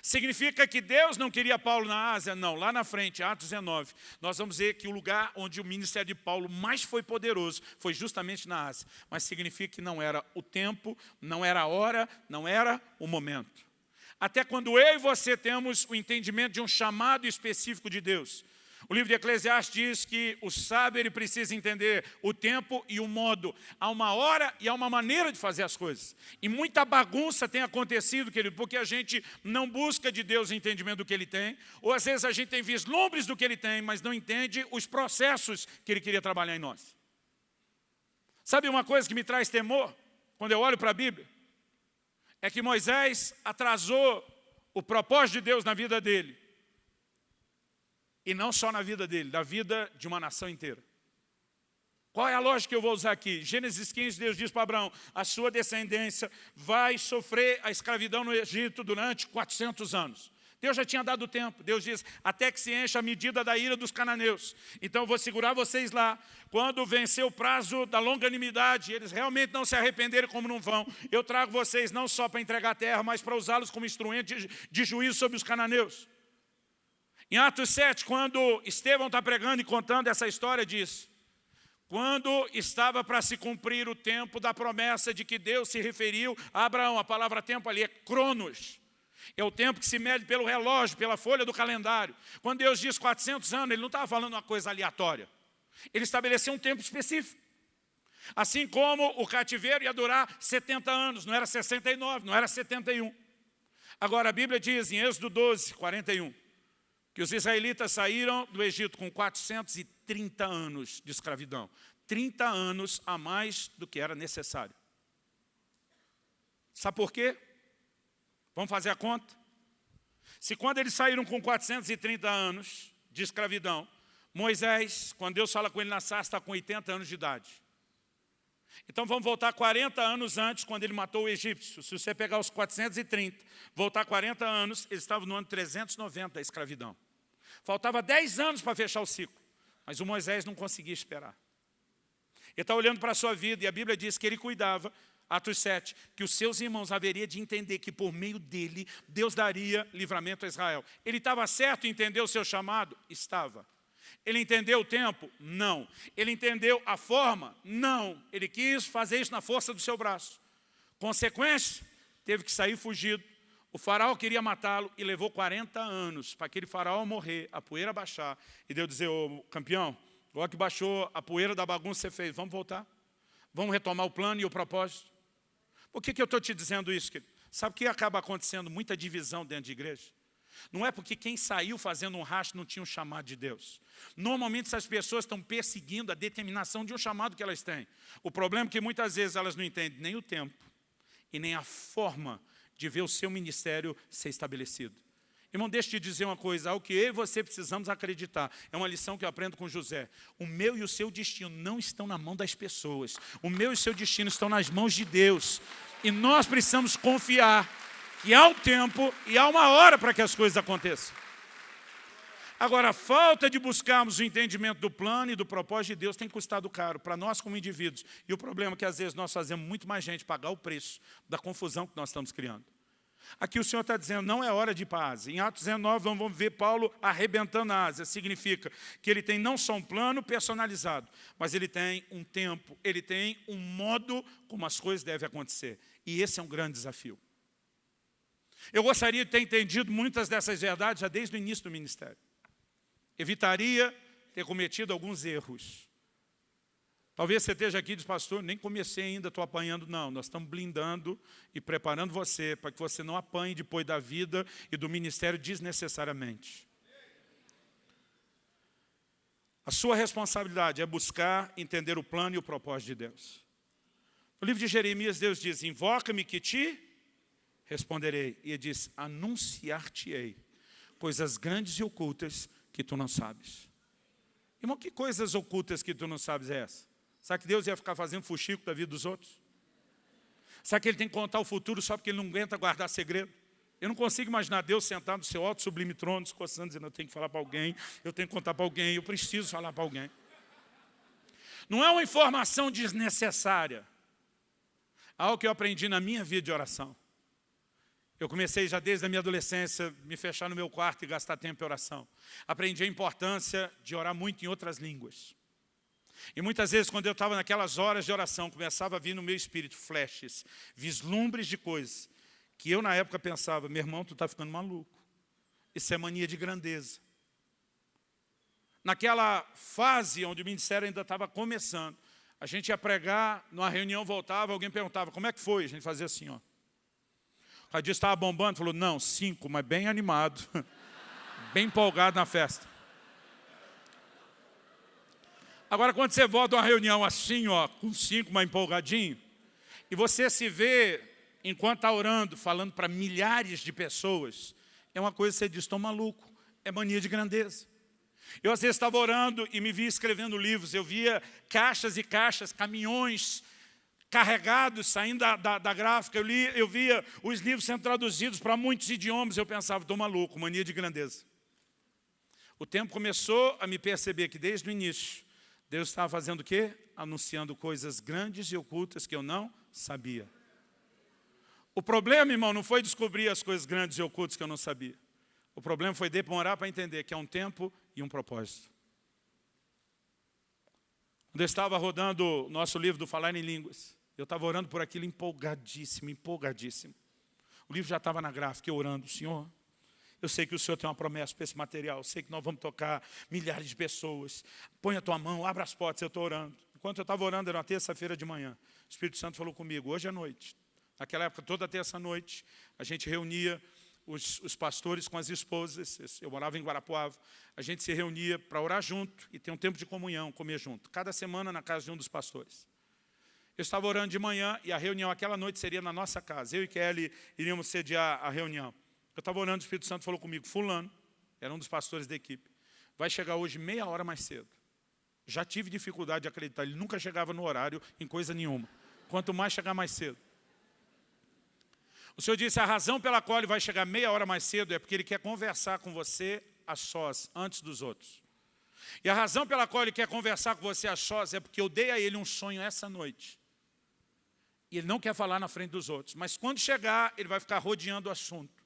Significa que Deus não queria Paulo na Ásia? Não, lá na frente, Atos 19, nós vamos ver que o lugar onde o ministério de Paulo mais foi poderoso foi justamente na Ásia. Mas significa que não era o tempo, não era a hora, não era o momento. Até quando eu e você temos o entendimento de um chamado específico de Deus. O livro de Eclesiastes diz que o sábio ele precisa entender o tempo e o modo. Há uma hora e há uma maneira de fazer as coisas. E muita bagunça tem acontecido, querido, porque a gente não busca de Deus o entendimento do que Ele tem, ou às vezes a gente tem vislumbres do que Ele tem, mas não entende os processos que Ele queria trabalhar em nós. Sabe uma coisa que me traz temor, quando eu olho para a Bíblia? é que Moisés atrasou o propósito de Deus na vida dele. E não só na vida dele, da vida de uma nação inteira. Qual é a lógica que eu vou usar aqui? Gênesis 15, Deus diz para Abraão, a sua descendência vai sofrer a escravidão no Egito durante 400 anos. Deus já tinha dado tempo. Deus diz, até que se encha a medida da ira dos cananeus. Então eu vou segurar vocês lá. Quando vencer o prazo da longanimidade, eles realmente não se arrependerem como não vão, eu trago vocês não só para entregar a terra, mas para usá-los como instrumento de, de juízo sobre os cananeus. Em Atos 7, quando Estevão está pregando e contando essa história, diz, quando estava para se cumprir o tempo da promessa de que Deus se referiu a Abraão, a palavra tempo ali é cronos, é o tempo que se mede pelo relógio, pela folha do calendário. Quando Deus diz 400 anos, Ele não estava falando uma coisa aleatória. Ele estabeleceu um tempo específico. Assim como o cativeiro ia durar 70 anos, não era 69, não era 71. Agora a Bíblia diz em Êxodo 12, 41, que os israelitas saíram do Egito com 430 anos de escravidão. 30 anos a mais do que era necessário. Sabe por quê? Vamos fazer a conta? Se quando eles saíram com 430 anos de escravidão, Moisés, quando Deus fala com ele na sarça, está com 80 anos de idade. Então vamos voltar 40 anos antes, quando ele matou o egípcio. Se você pegar os 430, voltar 40 anos, ele estava no ano 390 da escravidão. Faltava 10 anos para fechar o ciclo, mas o Moisés não conseguia esperar. Ele está olhando para a sua vida e a Bíblia diz que ele cuidava Atos 7, que os seus irmãos haveria de entender que por meio dele, Deus daria livramento a Israel. Ele estava certo em entender o seu chamado? Estava. Ele entendeu o tempo? Não. Ele entendeu a forma? Não. Ele quis fazer isso na força do seu braço. Consequência, teve que sair fugido. O faraó queria matá-lo e levou 40 anos para aquele faraó morrer, a poeira baixar. E Deus dizer, ô campeão, agora que baixou a poeira da bagunça você fez, vamos voltar? Vamos retomar o plano e o propósito? Por que, que eu estou te dizendo isso, querido? Sabe o que acaba acontecendo? Muita divisão dentro de igreja. Não é porque quem saiu fazendo um rastro não tinha um chamado de Deus. Normalmente essas pessoas estão perseguindo a determinação de um chamado que elas têm. O problema é que muitas vezes elas não entendem nem o tempo e nem a forma de ver o seu ministério ser estabelecido. Irmão, deixa eu te dizer uma coisa, algo que eu e você precisamos acreditar. É uma lição que eu aprendo com José. O meu e o seu destino não estão na mão das pessoas. O meu e o seu destino estão nas mãos de Deus. E nós precisamos confiar que há um tempo e há uma hora para que as coisas aconteçam. Agora, a falta de buscarmos o entendimento do plano e do propósito de Deus tem custado caro para nós como indivíduos. E o problema é que às vezes nós fazemos muito mais gente pagar o preço da confusão que nós estamos criando. Aqui o Senhor está dizendo, não é hora de Ásia. Em Atos 19, vamos ver Paulo arrebentando a Ásia. Significa que ele tem não só um plano personalizado, mas ele tem um tempo, ele tem um modo como as coisas devem acontecer. E esse é um grande desafio. Eu gostaria de ter entendido muitas dessas verdades já desde o início do ministério. Evitaria ter cometido alguns erros. Talvez você esteja aqui e diz, pastor, nem comecei ainda, estou apanhando. Não, nós estamos blindando e preparando você para que você não apanhe depois da vida e do ministério desnecessariamente. A sua responsabilidade é buscar entender o plano e o propósito de Deus. No livro de Jeremias, Deus diz, invoca-me que te responderei. E ele diz, anunciar-te-ei coisas grandes e ocultas que tu não sabes. Irmão, que coisas ocultas que tu não sabes é essa? Sabe que Deus ia ficar fazendo fuxico da vida dos outros? Sabe que Ele tem que contar o futuro só porque Ele não aguenta guardar segredo? Eu não consigo imaginar Deus sentado no seu alto sublime trono, se coçando, dizendo, eu tenho que falar para alguém, eu tenho que contar para alguém, eu preciso falar para alguém. Não é uma informação desnecessária. Algo que eu aprendi na minha vida de oração. Eu comecei já desde a minha adolescência, me fechar no meu quarto e gastar tempo em oração. Aprendi a importância de orar muito em outras línguas. E muitas vezes, quando eu estava naquelas horas de oração, começava a vir no meu espírito flashes, vislumbres de coisas, que eu na época pensava, meu irmão, tu está ficando maluco. Isso é mania de grandeza. Naquela fase onde o ministério ainda estava começando, a gente ia pregar, numa reunião voltava, alguém perguntava, como é que foi? A gente fazia assim, ó. O Radinho estava bombando, falou, não, cinco, mas bem animado, bem empolgado na festa. Agora, quando você volta a uma reunião assim, ó, com cinco, mais empolgadinho, e você se vê, enquanto está orando, falando para milhares de pessoas, é uma coisa que você diz, estou maluco, é mania de grandeza. Eu às vezes estava orando e me via escrevendo livros, eu via caixas e caixas, caminhões, carregados, saindo da, da, da, gráfica, eu, li, eu via os livros sendo traduzidos para muitos idiomas, eu pensava, estou maluco, mania de grandeza. O tempo começou a me perceber que desde o início, Deus estava fazendo o quê? Anunciando coisas grandes e ocultas que eu não sabia. O problema, irmão, não foi descobrir as coisas grandes e ocultas que eu não sabia. O problema foi demorar para entender que é um tempo e um propósito. Quando eu estava rodando o nosso livro do Falar em Línguas, eu estava orando por aquilo empolgadíssimo, empolgadíssimo. O livro já estava na gráfica, eu orando, Senhor, eu sei que o Senhor tem uma promessa para esse material, eu sei que nós vamos tocar milhares de pessoas. Põe a tua mão, abra as portas, eu estou orando. Enquanto eu estava orando, era uma terça-feira de manhã. O Espírito Santo falou comigo, hoje à noite. Naquela época, toda terça-noite, a gente reunia os, os, pastores com as esposas, eu morava em Guarapuava, a gente se reunia para orar junto e ter um tempo de comunhão, comer junto, cada semana na casa de um dos pastores. Eu estava orando de manhã e a reunião aquela noite seria na nossa casa. Eu e Kelly iríamos sediar a reunião. Eu estava orando, o Espírito Santo falou comigo, fulano, era um dos pastores da equipe, vai chegar hoje meia hora mais cedo. Já tive dificuldade de acreditar, ele nunca chegava no horário em coisa nenhuma. Quanto mais chegar mais cedo. O Senhor disse, a razão pela qual ele vai chegar meia hora mais cedo é porque ele quer conversar com você a sós, antes dos outros. E a razão pela qual ele quer conversar com você a sós é porque eu dei a ele um sonho essa noite. E ele não quer falar na frente dos outros. Mas quando chegar, ele vai ficar rodeando o assunto.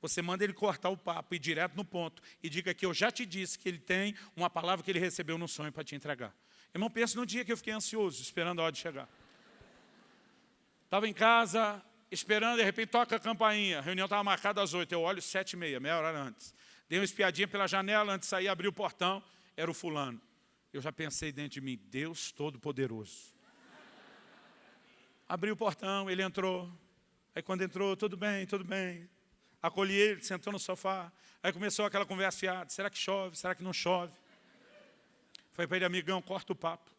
Você manda ele cortar o papo, ir direto no ponto. E diga que eu já te disse que ele tem uma palavra que ele recebeu no sonho para te entregar. Irmão, pensa no dia que eu fiquei ansioso, esperando a hora de chegar. Estava em casa, esperando, de repente toca a campainha. A reunião estava marcada às oito, eu olho sete e meia, meia hora antes. Dei uma espiadinha pela janela, antes de sair, abri o portão, era o fulano. Eu já pensei dentro de mim, Deus Todo-Poderoso. Abri o portão, ele entrou. Aí quando entrou, tudo bem, tudo bem. Acolhi ele, sentou no sofá. Aí começou aquela conversa fiada, será que chove, será que não chove? Falei para ele, amigão, corta o papo.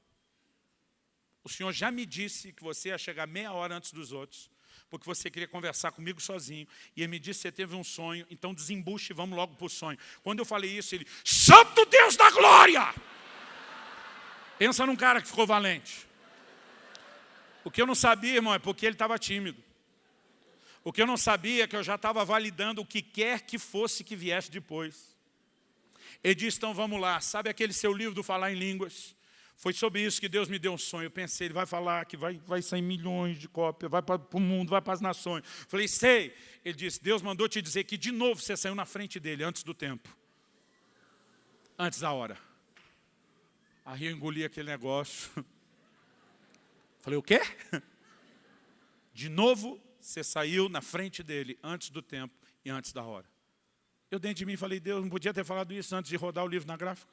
O senhor já me disse que você ia chegar meia hora antes dos outros porque você queria conversar comigo sozinho, e ele me disse que você teve um sonho, então desembuche e vamos logo para o sonho. Quando eu falei isso, ele, Santo Deus da glória! Pensa num cara que ficou valente. O que eu não sabia, irmão, é porque ele estava tímido. O que eu não sabia é que eu já estava validando o que quer que fosse que viesse depois. Ele disse, então vamos lá, sabe aquele seu livro do Falar em Línguas? Foi sobre isso que Deus me deu um sonho. Eu pensei, ele vai falar que vai, vai sair milhões de cópias, vai para o mundo, vai para as nações. Falei, sei. Ele disse, Deus mandou te dizer que de novo você saiu na frente dele, antes do tempo. Antes da hora. Aí eu engoli aquele negócio. Falei, o quê? De novo você saiu na frente dele, antes do tempo e antes da hora. Eu dentro de mim falei, Deus, não podia ter falado isso antes de rodar o livro na gráfica?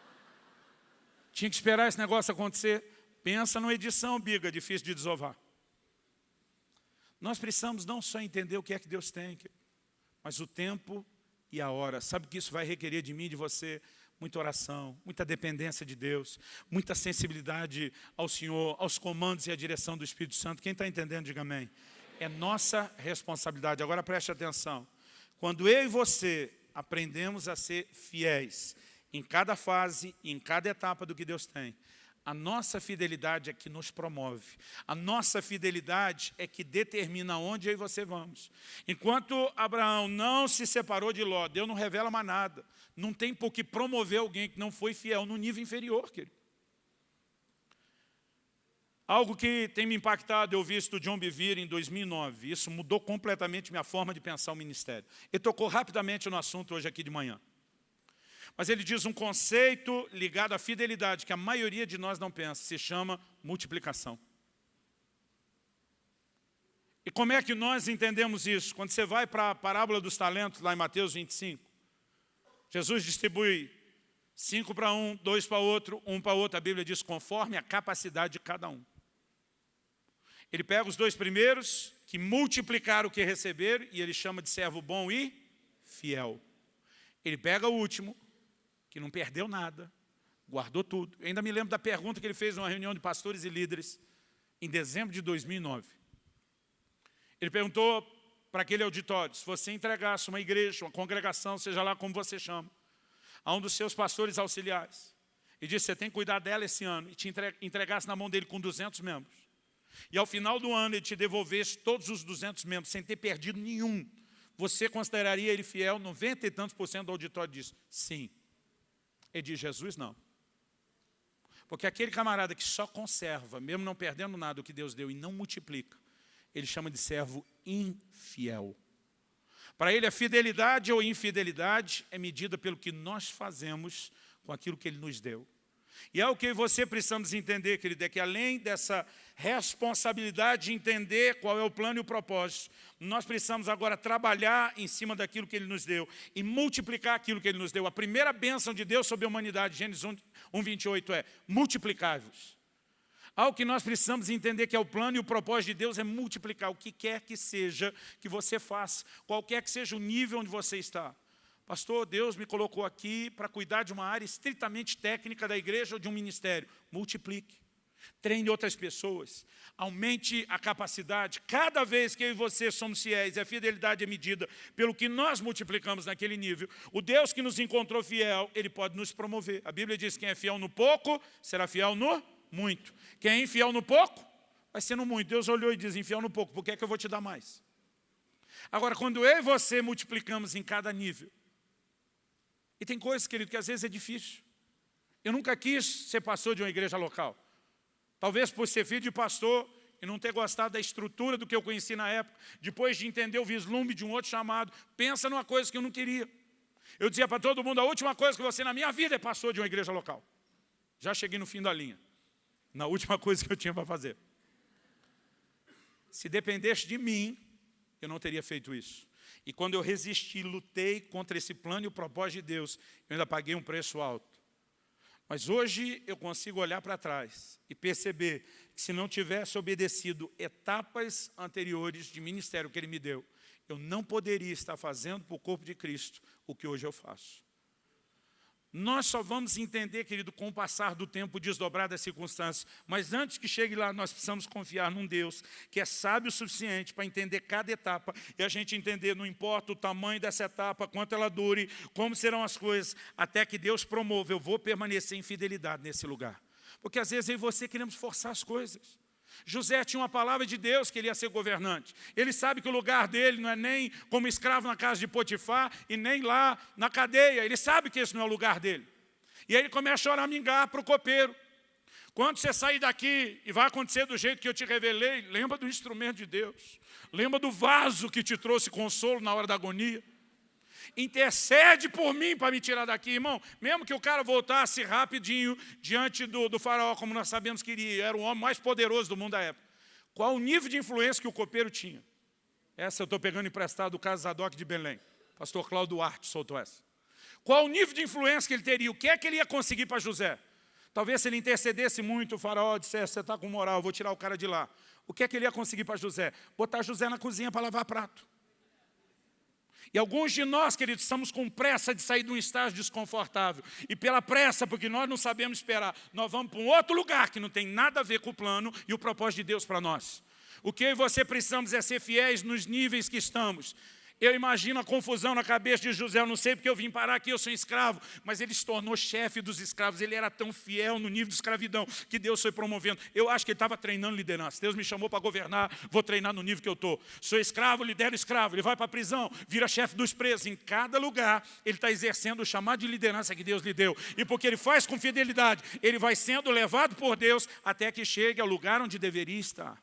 Tinha que esperar esse negócio acontecer. Pensa numa edição, biga, difícil de desovar. Nós precisamos não só entender o que é que Deus tem, mas o tempo e a hora. Sabe que isso vai requerer de mim e de você? Muita oração, muita dependência de Deus, muita sensibilidade ao Senhor, aos comandos e à direção do Espírito Santo. Quem está entendendo, diga amém. É nossa responsabilidade. Agora preste atenção. Quando eu e você aprendemos a ser fiéis em cada fase, em cada etapa do que Deus tem. A nossa fidelidade é que nos promove. A nossa fidelidade é que determina onde eu e você vamos. Enquanto Abraão não se separou de Ló, Deus não revela mais nada. Não tem por que promover alguém que não foi fiel no nível inferior, querido. Algo que tem me impactado, eu vi isso do John Bevere em 2009. Isso mudou completamente minha forma de pensar o ministério. Ele tocou rapidamente no assunto hoje aqui de manhã. Mas ele diz um conceito ligado à fidelidade, que a maioria de nós não pensa, se chama multiplicação. E como é que nós entendemos isso? Quando você vai para a parábola dos talentos, lá em Mateus 25, Jesus distribui cinco para um, dois para outro, um para outro. A Bíblia diz conforme a capacidade de cada um. Ele pega os dois primeiros, que multiplicaram o que receberam, e ele chama de servo bom e fiel. Ele pega o último, que não perdeu nada, guardou tudo. Eu ainda me lembro da pergunta que ele fez numa reunião de pastores e líderes em dezembro de 2009. Ele perguntou para aquele auditório, se você entregasse uma igreja, uma congregação, seja lá como você chama, a um dos seus pastores auxiliares, e disse, você tem que cuidar dela esse ano, e te entregasse na mão dele com 200 membros, e ao final do ano ele te devolvesse todos os 200 membros, sem ter perdido nenhum, você consideraria ele fiel? 90 e tantos por cento do auditório diz, sim. Ele diz, Jesus não. Porque aquele camarada que só conserva, mesmo não perdendo nada o que Deus deu e não multiplica, ele chama de servo infiel. Para ele, a fidelidade ou infidelidade é medida pelo que nós fazemos com aquilo que Ele nos deu. E é o que você precisamos entender, querido, é que além dessa responsabilidade de entender qual é o plano e o propósito, nós precisamos agora trabalhar em cima daquilo que Ele nos deu e multiplicar aquilo que Ele nos deu. A primeira bênção de Deus sobre a humanidade, Gênesis 1, 1 28, é multiplicai-vos. Algo que nós precisamos entender que é o plano e o propósito de Deus é multiplicar o que quer que seja que você faça, qualquer que seja o nível onde você está. Pastor, Deus me colocou aqui para cuidar de uma área estritamente técnica da igreja ou de um ministério. Multiplique. Treine outras pessoas. Aumente a capacidade. Cada vez que eu e você somos fiéis, a fidelidade é medida pelo que nós multiplicamos naquele nível. O Deus que nos encontrou fiel, Ele pode nos promover. A Bíblia diz que quem é fiel no pouco, será fiel no muito. Quem é infiel no pouco, vai ser no muito. Deus olhou e diz, infiel no pouco, por que é que eu vou te dar mais? Agora, quando eu e você multiplicamos em cada nível, e tem coisas, querido, que às vezes é difícil. Eu nunca quis ser pastor de uma igreja local. Talvez por ser filho de pastor e não ter gostado da estrutura do que eu conheci na época, depois de entender o vislumbre de um outro chamado, pensa numa coisa que eu não queria. Eu dizia para todo mundo, a última coisa que você na minha vida é pastor de uma igreja local. Já cheguei no fim da linha, na última coisa que eu tinha para fazer. Se dependesse de mim, eu não teria feito isso. E quando eu resisti, lutei contra esse plano e o propósito de Deus, eu ainda paguei um preço alto. Mas hoje eu consigo olhar para trás e perceber que se não tivesse obedecido etapas anteriores de ministério que Ele me deu, eu não poderia estar fazendo para o corpo de Cristo o que hoje eu faço. Nós só vamos entender, querido, com o passar do tempo desdobrar das circunstâncias. Mas antes que chegue lá, nós precisamos confiar num Deus que é sábio o suficiente para entender cada etapa e a gente entender, não importa o tamanho dessa etapa, quanto ela dure, como serão as coisas, até que Deus promova, eu vou permanecer em fidelidade nesse lugar. Porque às vezes eu e você queremos forçar as coisas. José tinha uma palavra de Deus que ele ia ser governante. Ele sabe que o lugar dele não é nem como escravo na casa de Potifar e nem lá na cadeia. Ele sabe que esse não é o lugar dele. E aí ele começa a choramingar para o copeiro. Quando você sair daqui e vai acontecer do jeito que eu te revelei, lembra do instrumento de Deus. Lembra do vaso que te trouxe consolo na hora da agonia intercede por mim para me tirar daqui, irmão. Mesmo que o cara voltasse rapidinho diante do, do faraó, como nós sabemos que ele era o homem mais poderoso do mundo da época. Qual o nível de influência que o copeiro tinha? Essa eu estou pegando emprestado do caso Zadok de Belém. Pastor Cláudio Duarte soltou essa. Qual o nível de influência que ele teria? O que é que ele ia conseguir para José? Talvez se ele intercedesse muito, o faraó dissesse, você está com moral, vou tirar o cara de lá. O que é que ele ia conseguir para José? Botar José na cozinha para lavar prato. E alguns de nós, queridos, estamos com pressa de sair de um estágio desconfortável. E pela pressa, porque nós não sabemos esperar, nós vamos para um outro lugar que não tem nada a ver com o plano e o propósito de Deus para nós. O que eu e você precisamos é ser fiéis nos níveis que estamos. Eu imagino a confusão na cabeça de José, eu não sei porque eu vim parar aqui, eu sou escravo, mas ele se tornou chefe dos escravos, ele era tão fiel no nível de escravidão que Deus foi promovendo. Eu acho que ele estava treinando liderança. Deus me chamou para governar, vou treinar no nível que eu estou. Sou escravo, lidero escravo, ele vai para a prisão, vira chefe dos presos. Em cada lugar, ele está exercendo o chamado de liderança que Deus lhe deu. E porque ele faz com fidelidade, ele vai sendo levado por Deus até que chegue ao lugar onde deveria estar.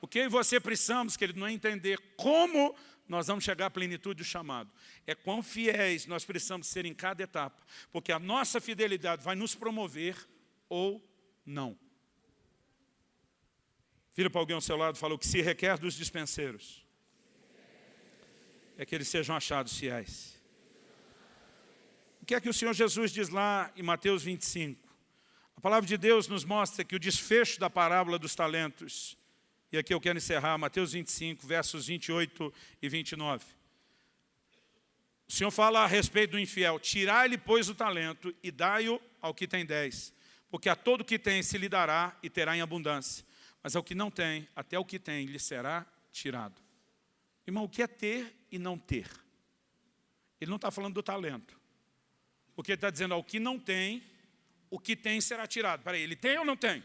O que você precisamos, querido, não é entender como nós vamos chegar à plenitude do chamado. É quão fiéis nós precisamos ser em cada etapa, porque a nossa fidelidade vai nos promover ou não. Vira para alguém ao seu lado e fala, o que se requer dos dispenseiros é que eles sejam achados fiéis. O que é que o Senhor Jesus diz lá em Mateus 25? A palavra de Deus nos mostra que o desfecho da parábola dos talentos e aqui eu quero encerrar, Mateus 25, versos 28 e 29. O Senhor fala a respeito do infiel, tirai-lhe, pois, o talento e dai-o ao que tem dez, porque a todo que tem se lhe dará e terá em abundância, mas ao que não tem, até o que tem lhe será tirado. Irmão, o que é ter e não ter? Ele não está falando do talento. Porque ele está dizendo, ao que não tem, o que tem será tirado. Peraí, ele tem ou não tem?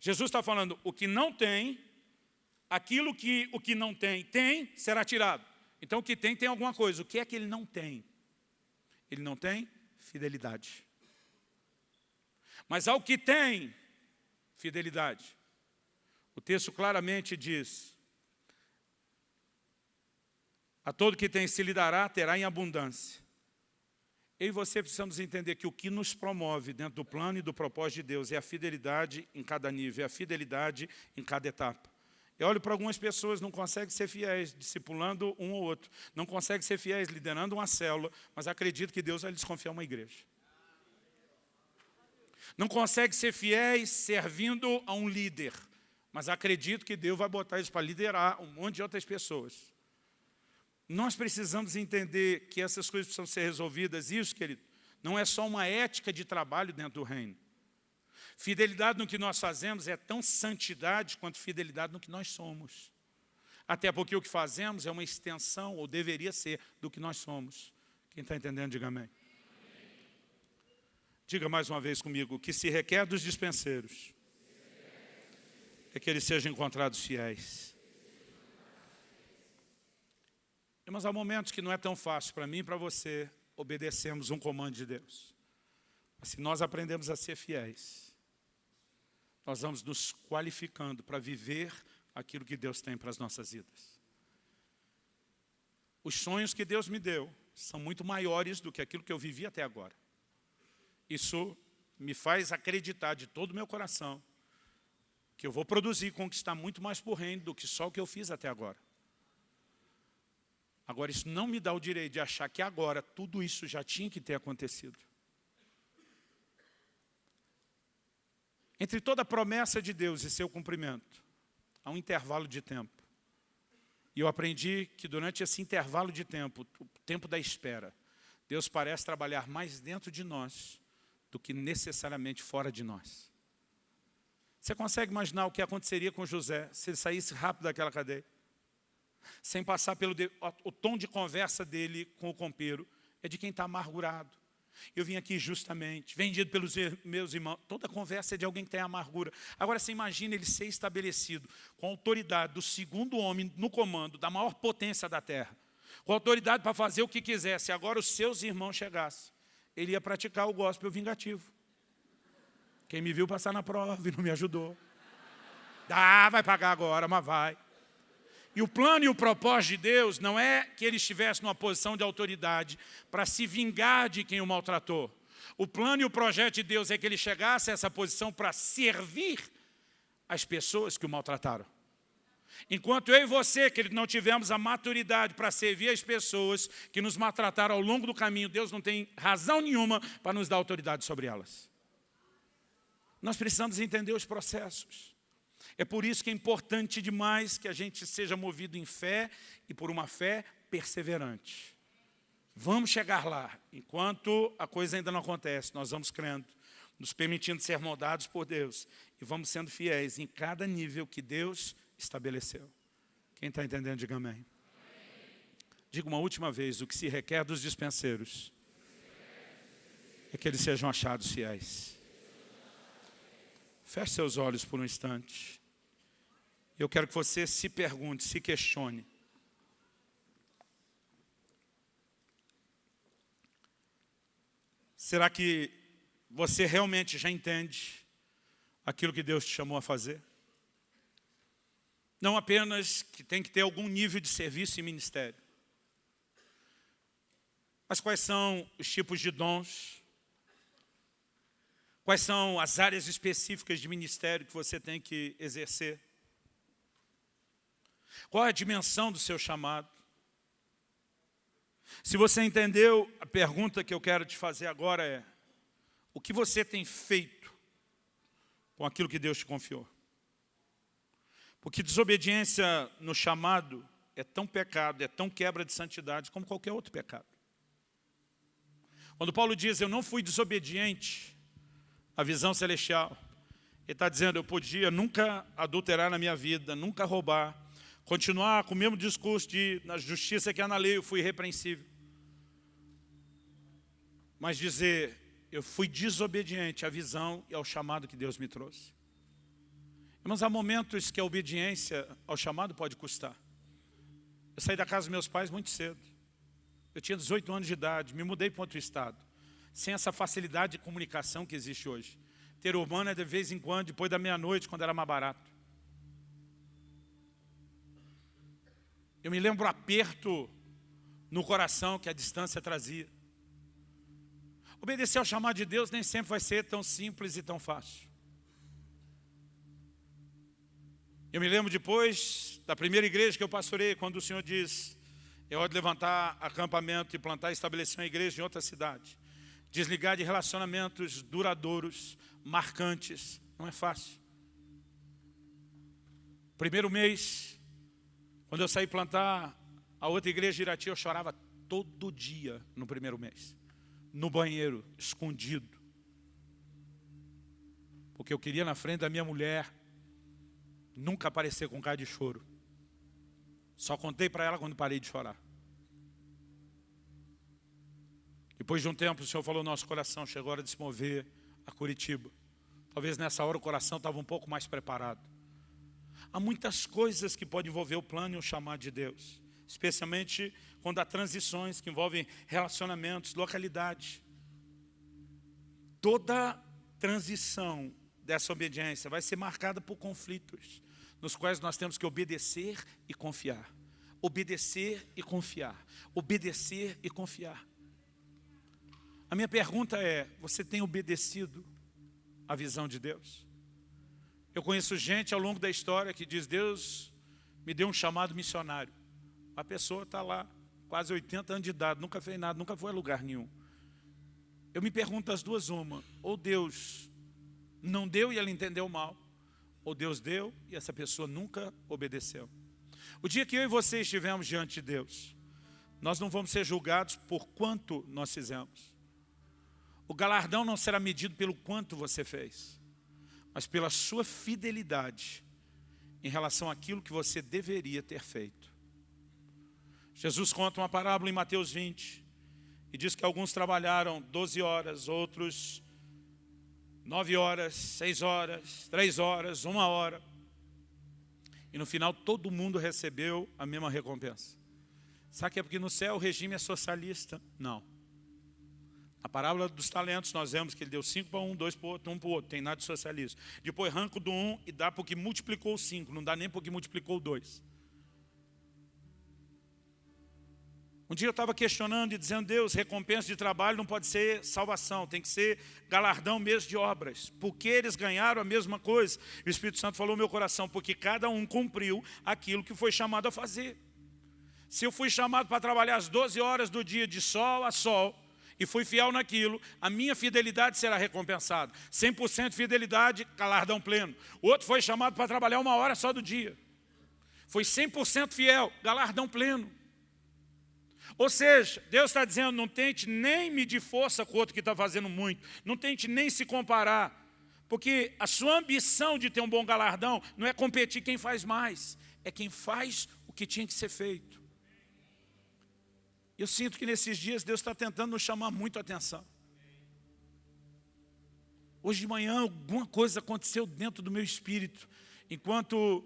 Jesus está falando, o que não tem, aquilo que o que não tem, tem, será tirado. Então o que tem, tem alguma coisa. O que é que ele não tem? Ele não tem fidelidade. Mas ao que tem fidelidade, o texto claramente diz, a todo que tem se lhe dará, terá em abundância. Eu e você precisamos entender que o que nos promove dentro do plano e do propósito de Deus é a fidelidade em cada nível, é a fidelidade em cada etapa. Eu olho para algumas pessoas, não conseguem ser fiéis, discipulando um ou outro. Não conseguem ser fiéis, liderando uma célula, mas acredito que Deus vai lhes confiar uma igreja. Não conseguem ser fiéis servindo a um líder, mas acredito que Deus vai botar eles para liderar um monte de outras pessoas. Nós precisamos entender que essas coisas precisam ser resolvidas. Isso, querido, não é só uma ética de trabalho dentro do reino. Fidelidade no que nós fazemos é tão santidade quanto fidelidade no que nós somos. Até porque o que fazemos é uma extensão, ou deveria ser, do que nós somos. Quem está entendendo, diga amém. Diga mais uma vez comigo, o que se requer dos dispenseiros é que eles sejam encontrados fiéis. Mas há momentos que não é tão fácil para mim e para você obedecermos um comando de Deus. Mas se nós aprendemos a ser fiéis, nós vamos nos qualificando para viver aquilo que Deus tem para as nossas vidas. Os sonhos que Deus me deu são muito maiores do que aquilo que eu vivi até agora. Isso me faz acreditar de todo o meu coração que eu vou produzir e conquistar muito mais por reino do que só o que eu fiz até agora. Agora, isso não me dá o direito de achar que agora tudo isso já tinha que ter acontecido. Entre toda a promessa de Deus e seu cumprimento, há um intervalo de tempo. E eu aprendi que durante esse intervalo de tempo, o tempo da espera, Deus parece trabalhar mais dentro de nós do que necessariamente fora de nós. Você consegue imaginar o que aconteceria com José se ele saísse rápido daquela cadeia? Sem passar pelo... De... O tom de conversa dele com o compeiro é de quem está amargurado. Eu vim aqui justamente, vendido pelos meus irmãos. Toda conversa é de alguém que tem amargura. Agora, você imagina ele ser estabelecido com a autoridade do segundo homem no comando da maior potência da terra. Com autoridade para fazer o que quisesse. Agora, os seus irmãos chegassem. Ele ia praticar o gospel vingativo. Quem me viu passar na prova e não me ajudou. Dá, vai pagar agora, mas vai. E o plano e o propósito de Deus não é que ele estivesse numa posição de autoridade para se vingar de quem o maltratou. O plano e o projeto de Deus é que ele chegasse a essa posição para servir as pessoas que o maltrataram. Enquanto eu e você, que não tivemos a maturidade para servir as pessoas que nos maltrataram ao longo do caminho, Deus não tem razão nenhuma para nos dar autoridade sobre elas. Nós precisamos entender os processos. É por isso que é importante demais que a gente seja movido em fé e por uma fé perseverante. Vamos chegar lá. Enquanto a coisa ainda não acontece, nós vamos crendo, nos permitindo ser moldados por Deus e vamos sendo fiéis em cada nível que Deus estabeleceu. Quem está entendendo, diga amém. Diga uma última vez, o que se requer dos dispenseiros é que eles sejam achados fiéis. Feche seus olhos por um instante. Eu quero que você se pergunte, se questione. Será que você realmente já entende aquilo que Deus te chamou a fazer? Não apenas que tem que ter algum nível de serviço e ministério. Mas quais são os tipos de dons? Quais são as áreas específicas de ministério que você tem que exercer? Qual a dimensão do seu chamado? Se você entendeu, a pergunta que eu quero te fazer agora é, o que você tem feito com aquilo que Deus te confiou? Porque desobediência no chamado é tão pecado, é tão quebra de santidade como qualquer outro pecado. Quando Paulo diz, eu não fui desobediente à visão celestial, ele está dizendo, eu podia nunca adulterar na minha vida, nunca roubar, continuar com o mesmo discurso de na justiça que há na lei, eu fui irrepreensível. Mas dizer, eu fui desobediente à visão e ao chamado que Deus me trouxe. Mas há momentos que a obediência ao chamado pode custar. Eu saí da casa dos meus pais muito cedo. Eu tinha 18 anos de idade, me mudei para outro estado. Sem essa facilidade de comunicação que existe hoje. Ter urbana de vez em quando, depois da meia-noite, quando era mais barato. Eu me lembro o aperto no coração que a distância trazia. Obedecer ao chamado de Deus nem sempre vai ser tão simples e tão fácil. Eu me lembro depois da primeira igreja que eu pastorei, quando o Senhor diz, é hora de levantar acampamento e plantar e estabelecer uma igreja em outra cidade. Desligar de relacionamentos duradouros, marcantes, não é fácil. Primeiro mês, quando eu saí plantar a outra igreja de Irati, eu chorava todo dia no primeiro mês. No banheiro, escondido. Porque eu queria na frente da minha mulher nunca aparecer com cara de choro. Só contei para ela quando parei de chorar. Depois de um tempo, o Senhor falou, nosso coração chegou a hora de se mover a Curitiba. Talvez nessa hora o coração estava um pouco mais preparado. Há muitas coisas que podem envolver o plano e o chamado de Deus. Especialmente quando há transições que envolvem relacionamentos, localidade. Toda transição dessa obediência vai ser marcada por conflitos nos quais nós temos que obedecer e confiar. Obedecer e confiar. Obedecer e confiar. A minha pergunta é, você tem obedecido à visão de Deus? Eu conheço gente ao longo da história que diz, Deus me deu um chamado missionário. A pessoa está lá, quase 80 anos de idade, nunca fez nada, nunca foi a lugar nenhum. Eu me pergunto as duas uma, ou Deus não deu e ela entendeu mal, ou Deus deu e essa pessoa nunca obedeceu. O dia que eu e você estivermos diante de Deus, nós não vamos ser julgados por quanto nós fizemos. O galardão não será medido pelo quanto você fez, mas pela sua fidelidade em relação àquilo que você deveria ter feito. Jesus conta uma parábola em Mateus 20 e diz que alguns trabalharam 12 horas, outros nove horas, seis horas, três horas, uma hora. E no final todo mundo recebeu a mesma recompensa. Sabe que é porque no céu o regime é socialista? Não. A parábola dos talentos, nós vemos que ele deu cinco para um, dois para o outro, um para o outro. Tem nada de socialismo. Depois arranca do um e dá porque multiplicou cinco, não dá nem porque multiplicou dois. Um dia eu estava questionando e dizendo, Deus, recompensa de trabalho não pode ser salvação, tem que ser galardão mesmo de obras. Porque eles ganharam a mesma coisa. O Espírito Santo falou no meu coração, porque cada um cumpriu aquilo que foi chamado a fazer. Se eu fui chamado para trabalhar as 12 horas do dia de sol a sol, e fui fiel naquilo, a minha fidelidade será recompensada. 100% fidelidade, galardão pleno. O outro foi chamado para trabalhar uma hora só do dia. Foi 100% fiel, galardão pleno. Ou seja, Deus está dizendo, não tente nem medir força com o outro que está fazendo muito. Não tente nem se comparar. Porque a sua ambição de ter um bom galardão não é competir quem faz mais. É quem faz o que tinha que ser feito. Eu sinto que nesses dias Deus está tentando nos chamar muito a atenção. Hoje de manhã alguma coisa aconteceu dentro do meu espírito. Enquanto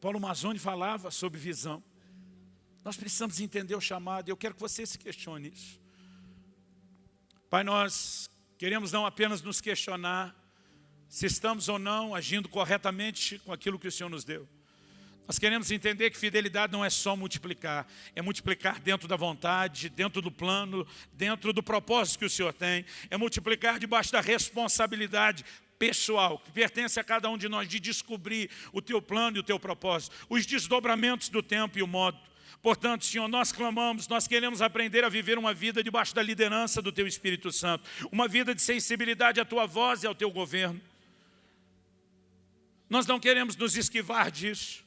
Paulo Mazzoni falava sobre visão. Nós precisamos entender o chamado, e eu quero que você se questione isso. Pai, nós queremos não apenas nos questionar se estamos ou não agindo corretamente com aquilo que o Senhor nos deu. Nós queremos entender que fidelidade não é só multiplicar, é multiplicar dentro da vontade, dentro do plano, dentro do propósito que o Senhor tem, é multiplicar debaixo da responsabilidade pessoal, que pertence a cada um de nós, de descobrir o teu plano e o teu propósito, os desdobramentos do tempo e o modo. Portanto, Senhor, nós clamamos, nós queremos aprender a viver uma vida debaixo da liderança do Teu Espírito Santo, uma vida de sensibilidade à Tua voz e ao Teu governo. Nós não queremos nos esquivar disso.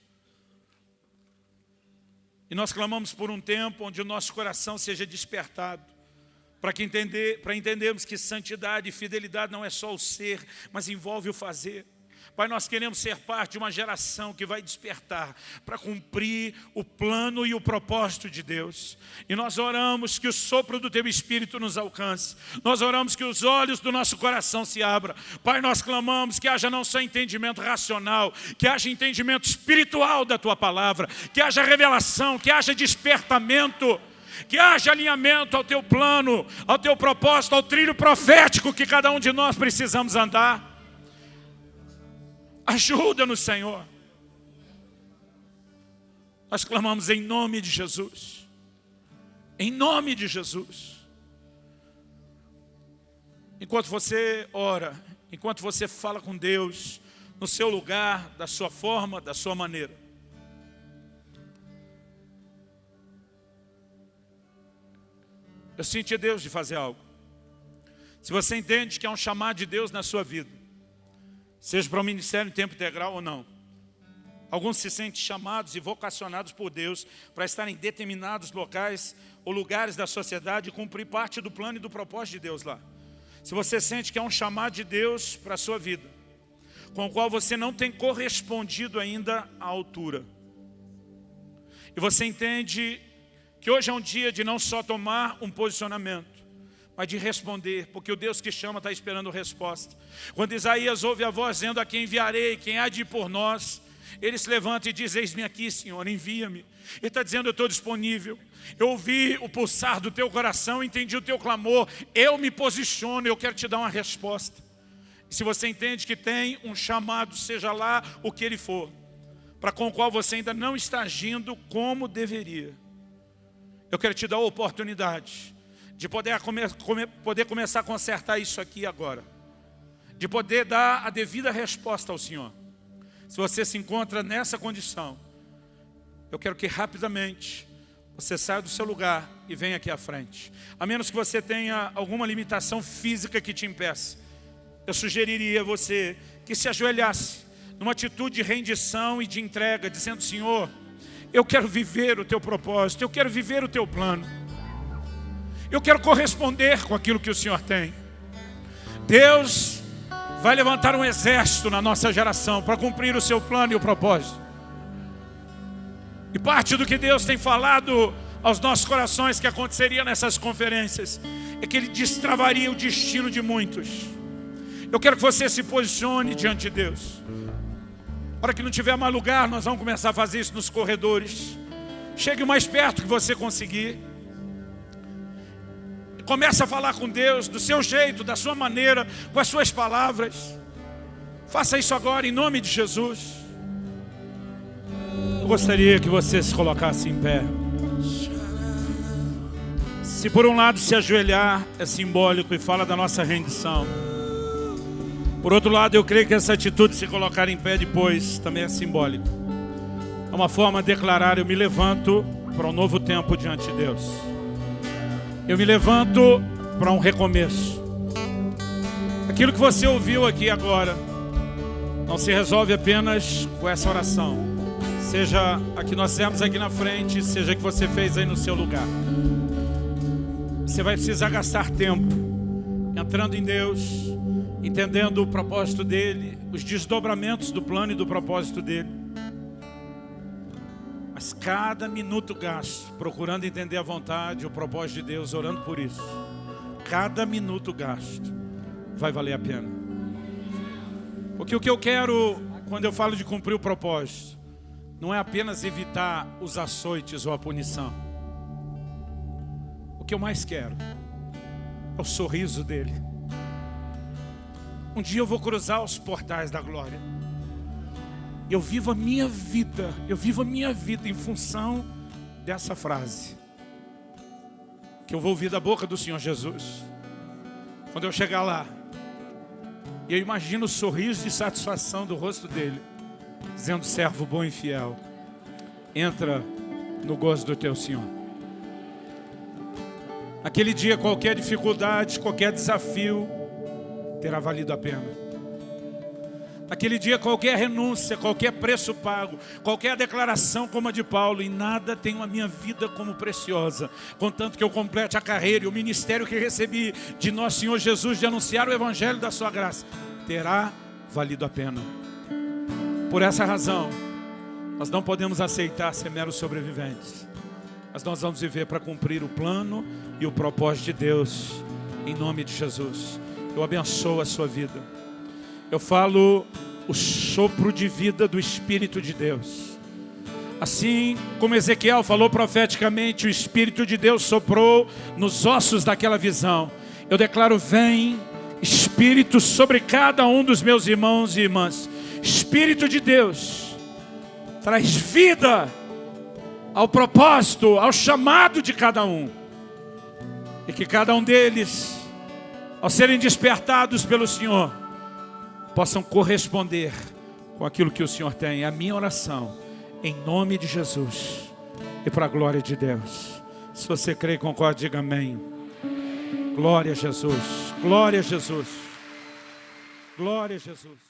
E nós clamamos por um tempo onde o nosso coração seja despertado, para entender, entendermos que santidade e fidelidade não é só o ser, mas envolve o fazer. Pai, nós queremos ser parte de uma geração que vai despertar para cumprir o plano e o propósito de Deus. E nós oramos que o sopro do Teu Espírito nos alcance. Nós oramos que os olhos do nosso coração se abram. Pai, nós clamamos que haja não só entendimento racional, que haja entendimento espiritual da Tua palavra, que haja revelação, que haja despertamento que haja alinhamento ao teu plano, ao teu propósito, ao trilho profético que cada um de nós precisamos andar. Ajuda-nos, Senhor. Nós clamamos em nome de Jesus. Em nome de Jesus. Enquanto você ora, enquanto você fala com Deus, no seu lugar, da sua forma, da sua maneira. Eu senti Deus de fazer algo. Se você entende que é um chamado de Deus na sua vida, seja para o ministério em tempo integral ou não. Alguns se sentem chamados e vocacionados por Deus para estar em determinados locais ou lugares da sociedade e cumprir parte do plano e do propósito de Deus lá. Se você sente que é um chamado de Deus para a sua vida, com o qual você não tem correspondido ainda à altura, e você entende que hoje é um dia de não só tomar um posicionamento, mas de responder, porque o Deus que chama está esperando resposta. Quando Isaías ouve a voz dizendo a quem enviarei, quem há de ir por nós, ele se levanta e diz, eis-me aqui Senhor, envia-me. Ele está dizendo, eu estou disponível. Eu ouvi o pulsar do teu coração, entendi o teu clamor, eu me posiciono, eu quero te dar uma resposta. Se você entende que tem um chamado, seja lá o que ele for, para com o qual você ainda não está agindo como deveria, eu quero te dar a oportunidade de poder, come, come, poder começar a consertar isso aqui agora, de poder dar a devida resposta ao Senhor. Se você se encontra nessa condição, eu quero que rapidamente você saia do seu lugar e venha aqui à frente. A menos que você tenha alguma limitação física que te impeça. Eu sugeriria a você que se ajoelhasse numa atitude de rendição e de entrega, dizendo, Senhor, eu quero viver o teu propósito, eu quero viver o teu plano. Eu quero corresponder com aquilo que o Senhor tem. Deus vai levantar um exército na nossa geração para cumprir o seu plano e o propósito. E parte do que Deus tem falado aos nossos corações que aconteceria nessas conferências é que Ele destravaria o destino de muitos. Eu quero que você se posicione diante de Deus. Na hora que não tiver mais lugar, nós vamos começar a fazer isso nos corredores. Chegue o mais perto que você conseguir. Comece a falar com Deus do seu jeito, da sua maneira, com as suas palavras. Faça isso agora em nome de Jesus. Eu gostaria que você se colocasse em pé. Se por um lado se ajoelhar é simbólico e fala da nossa rendição. Por outro lado, eu creio que essa atitude de se colocar em pé depois também é simbólico. É uma forma de declarar, eu me levanto para um novo tempo diante de Deus. Eu me levanto para um recomeço. Aquilo que você ouviu aqui agora não se resolve apenas com essa oração. Seja a que nós fizemos aqui na frente, seja a que você fez aí no seu lugar. Você vai precisar gastar tempo entrando em Deus, entendendo o propósito dEle, os desdobramentos do plano e do propósito dEle. Mas cada minuto gasto procurando entender a vontade, o propósito de Deus, orando por isso. Cada minuto gasto vai valer a pena. Porque o que eu quero, quando eu falo de cumprir o propósito, não é apenas evitar os açoites ou a punição. O que eu mais quero é o sorriso dele. Um dia eu vou cruzar os portais da glória. Eu vivo a minha vida, eu vivo a minha vida em função dessa frase. Que eu vou ouvir da boca do Senhor Jesus. Quando eu chegar lá, eu imagino o sorriso de satisfação do rosto dele, dizendo, servo bom e fiel, entra no gozo do teu Senhor. Aquele dia, qualquer dificuldade, qualquer desafio, terá valido a pena. Naquele dia qualquer renúncia, qualquer preço pago, qualquer declaração como a de Paulo, e nada tenho a minha vida como preciosa, contanto que eu complete a carreira e o ministério que recebi de nosso Senhor Jesus de anunciar o Evangelho da sua graça, terá valido a pena. Por essa razão, nós não podemos aceitar ser meros sobreviventes. Mas nós vamos viver para cumprir o plano e o propósito de Deus. Em nome de Jesus. Eu abençoo a sua vida. Eu falo o sopro de vida do Espírito de Deus. Assim como Ezequiel falou profeticamente, o Espírito de Deus soprou nos ossos daquela visão. Eu declaro, vem Espírito sobre cada um dos meus irmãos e irmãs. Espírito de Deus, traz vida ao propósito, ao chamado de cada um. E que cada um deles, ao serem despertados pelo Senhor, possam corresponder com aquilo que o Senhor tem. A minha oração, em nome de Jesus e para a glória de Deus. Se você crê e concorda, diga amém. Glória a Jesus, glória a Jesus, glória a Jesus.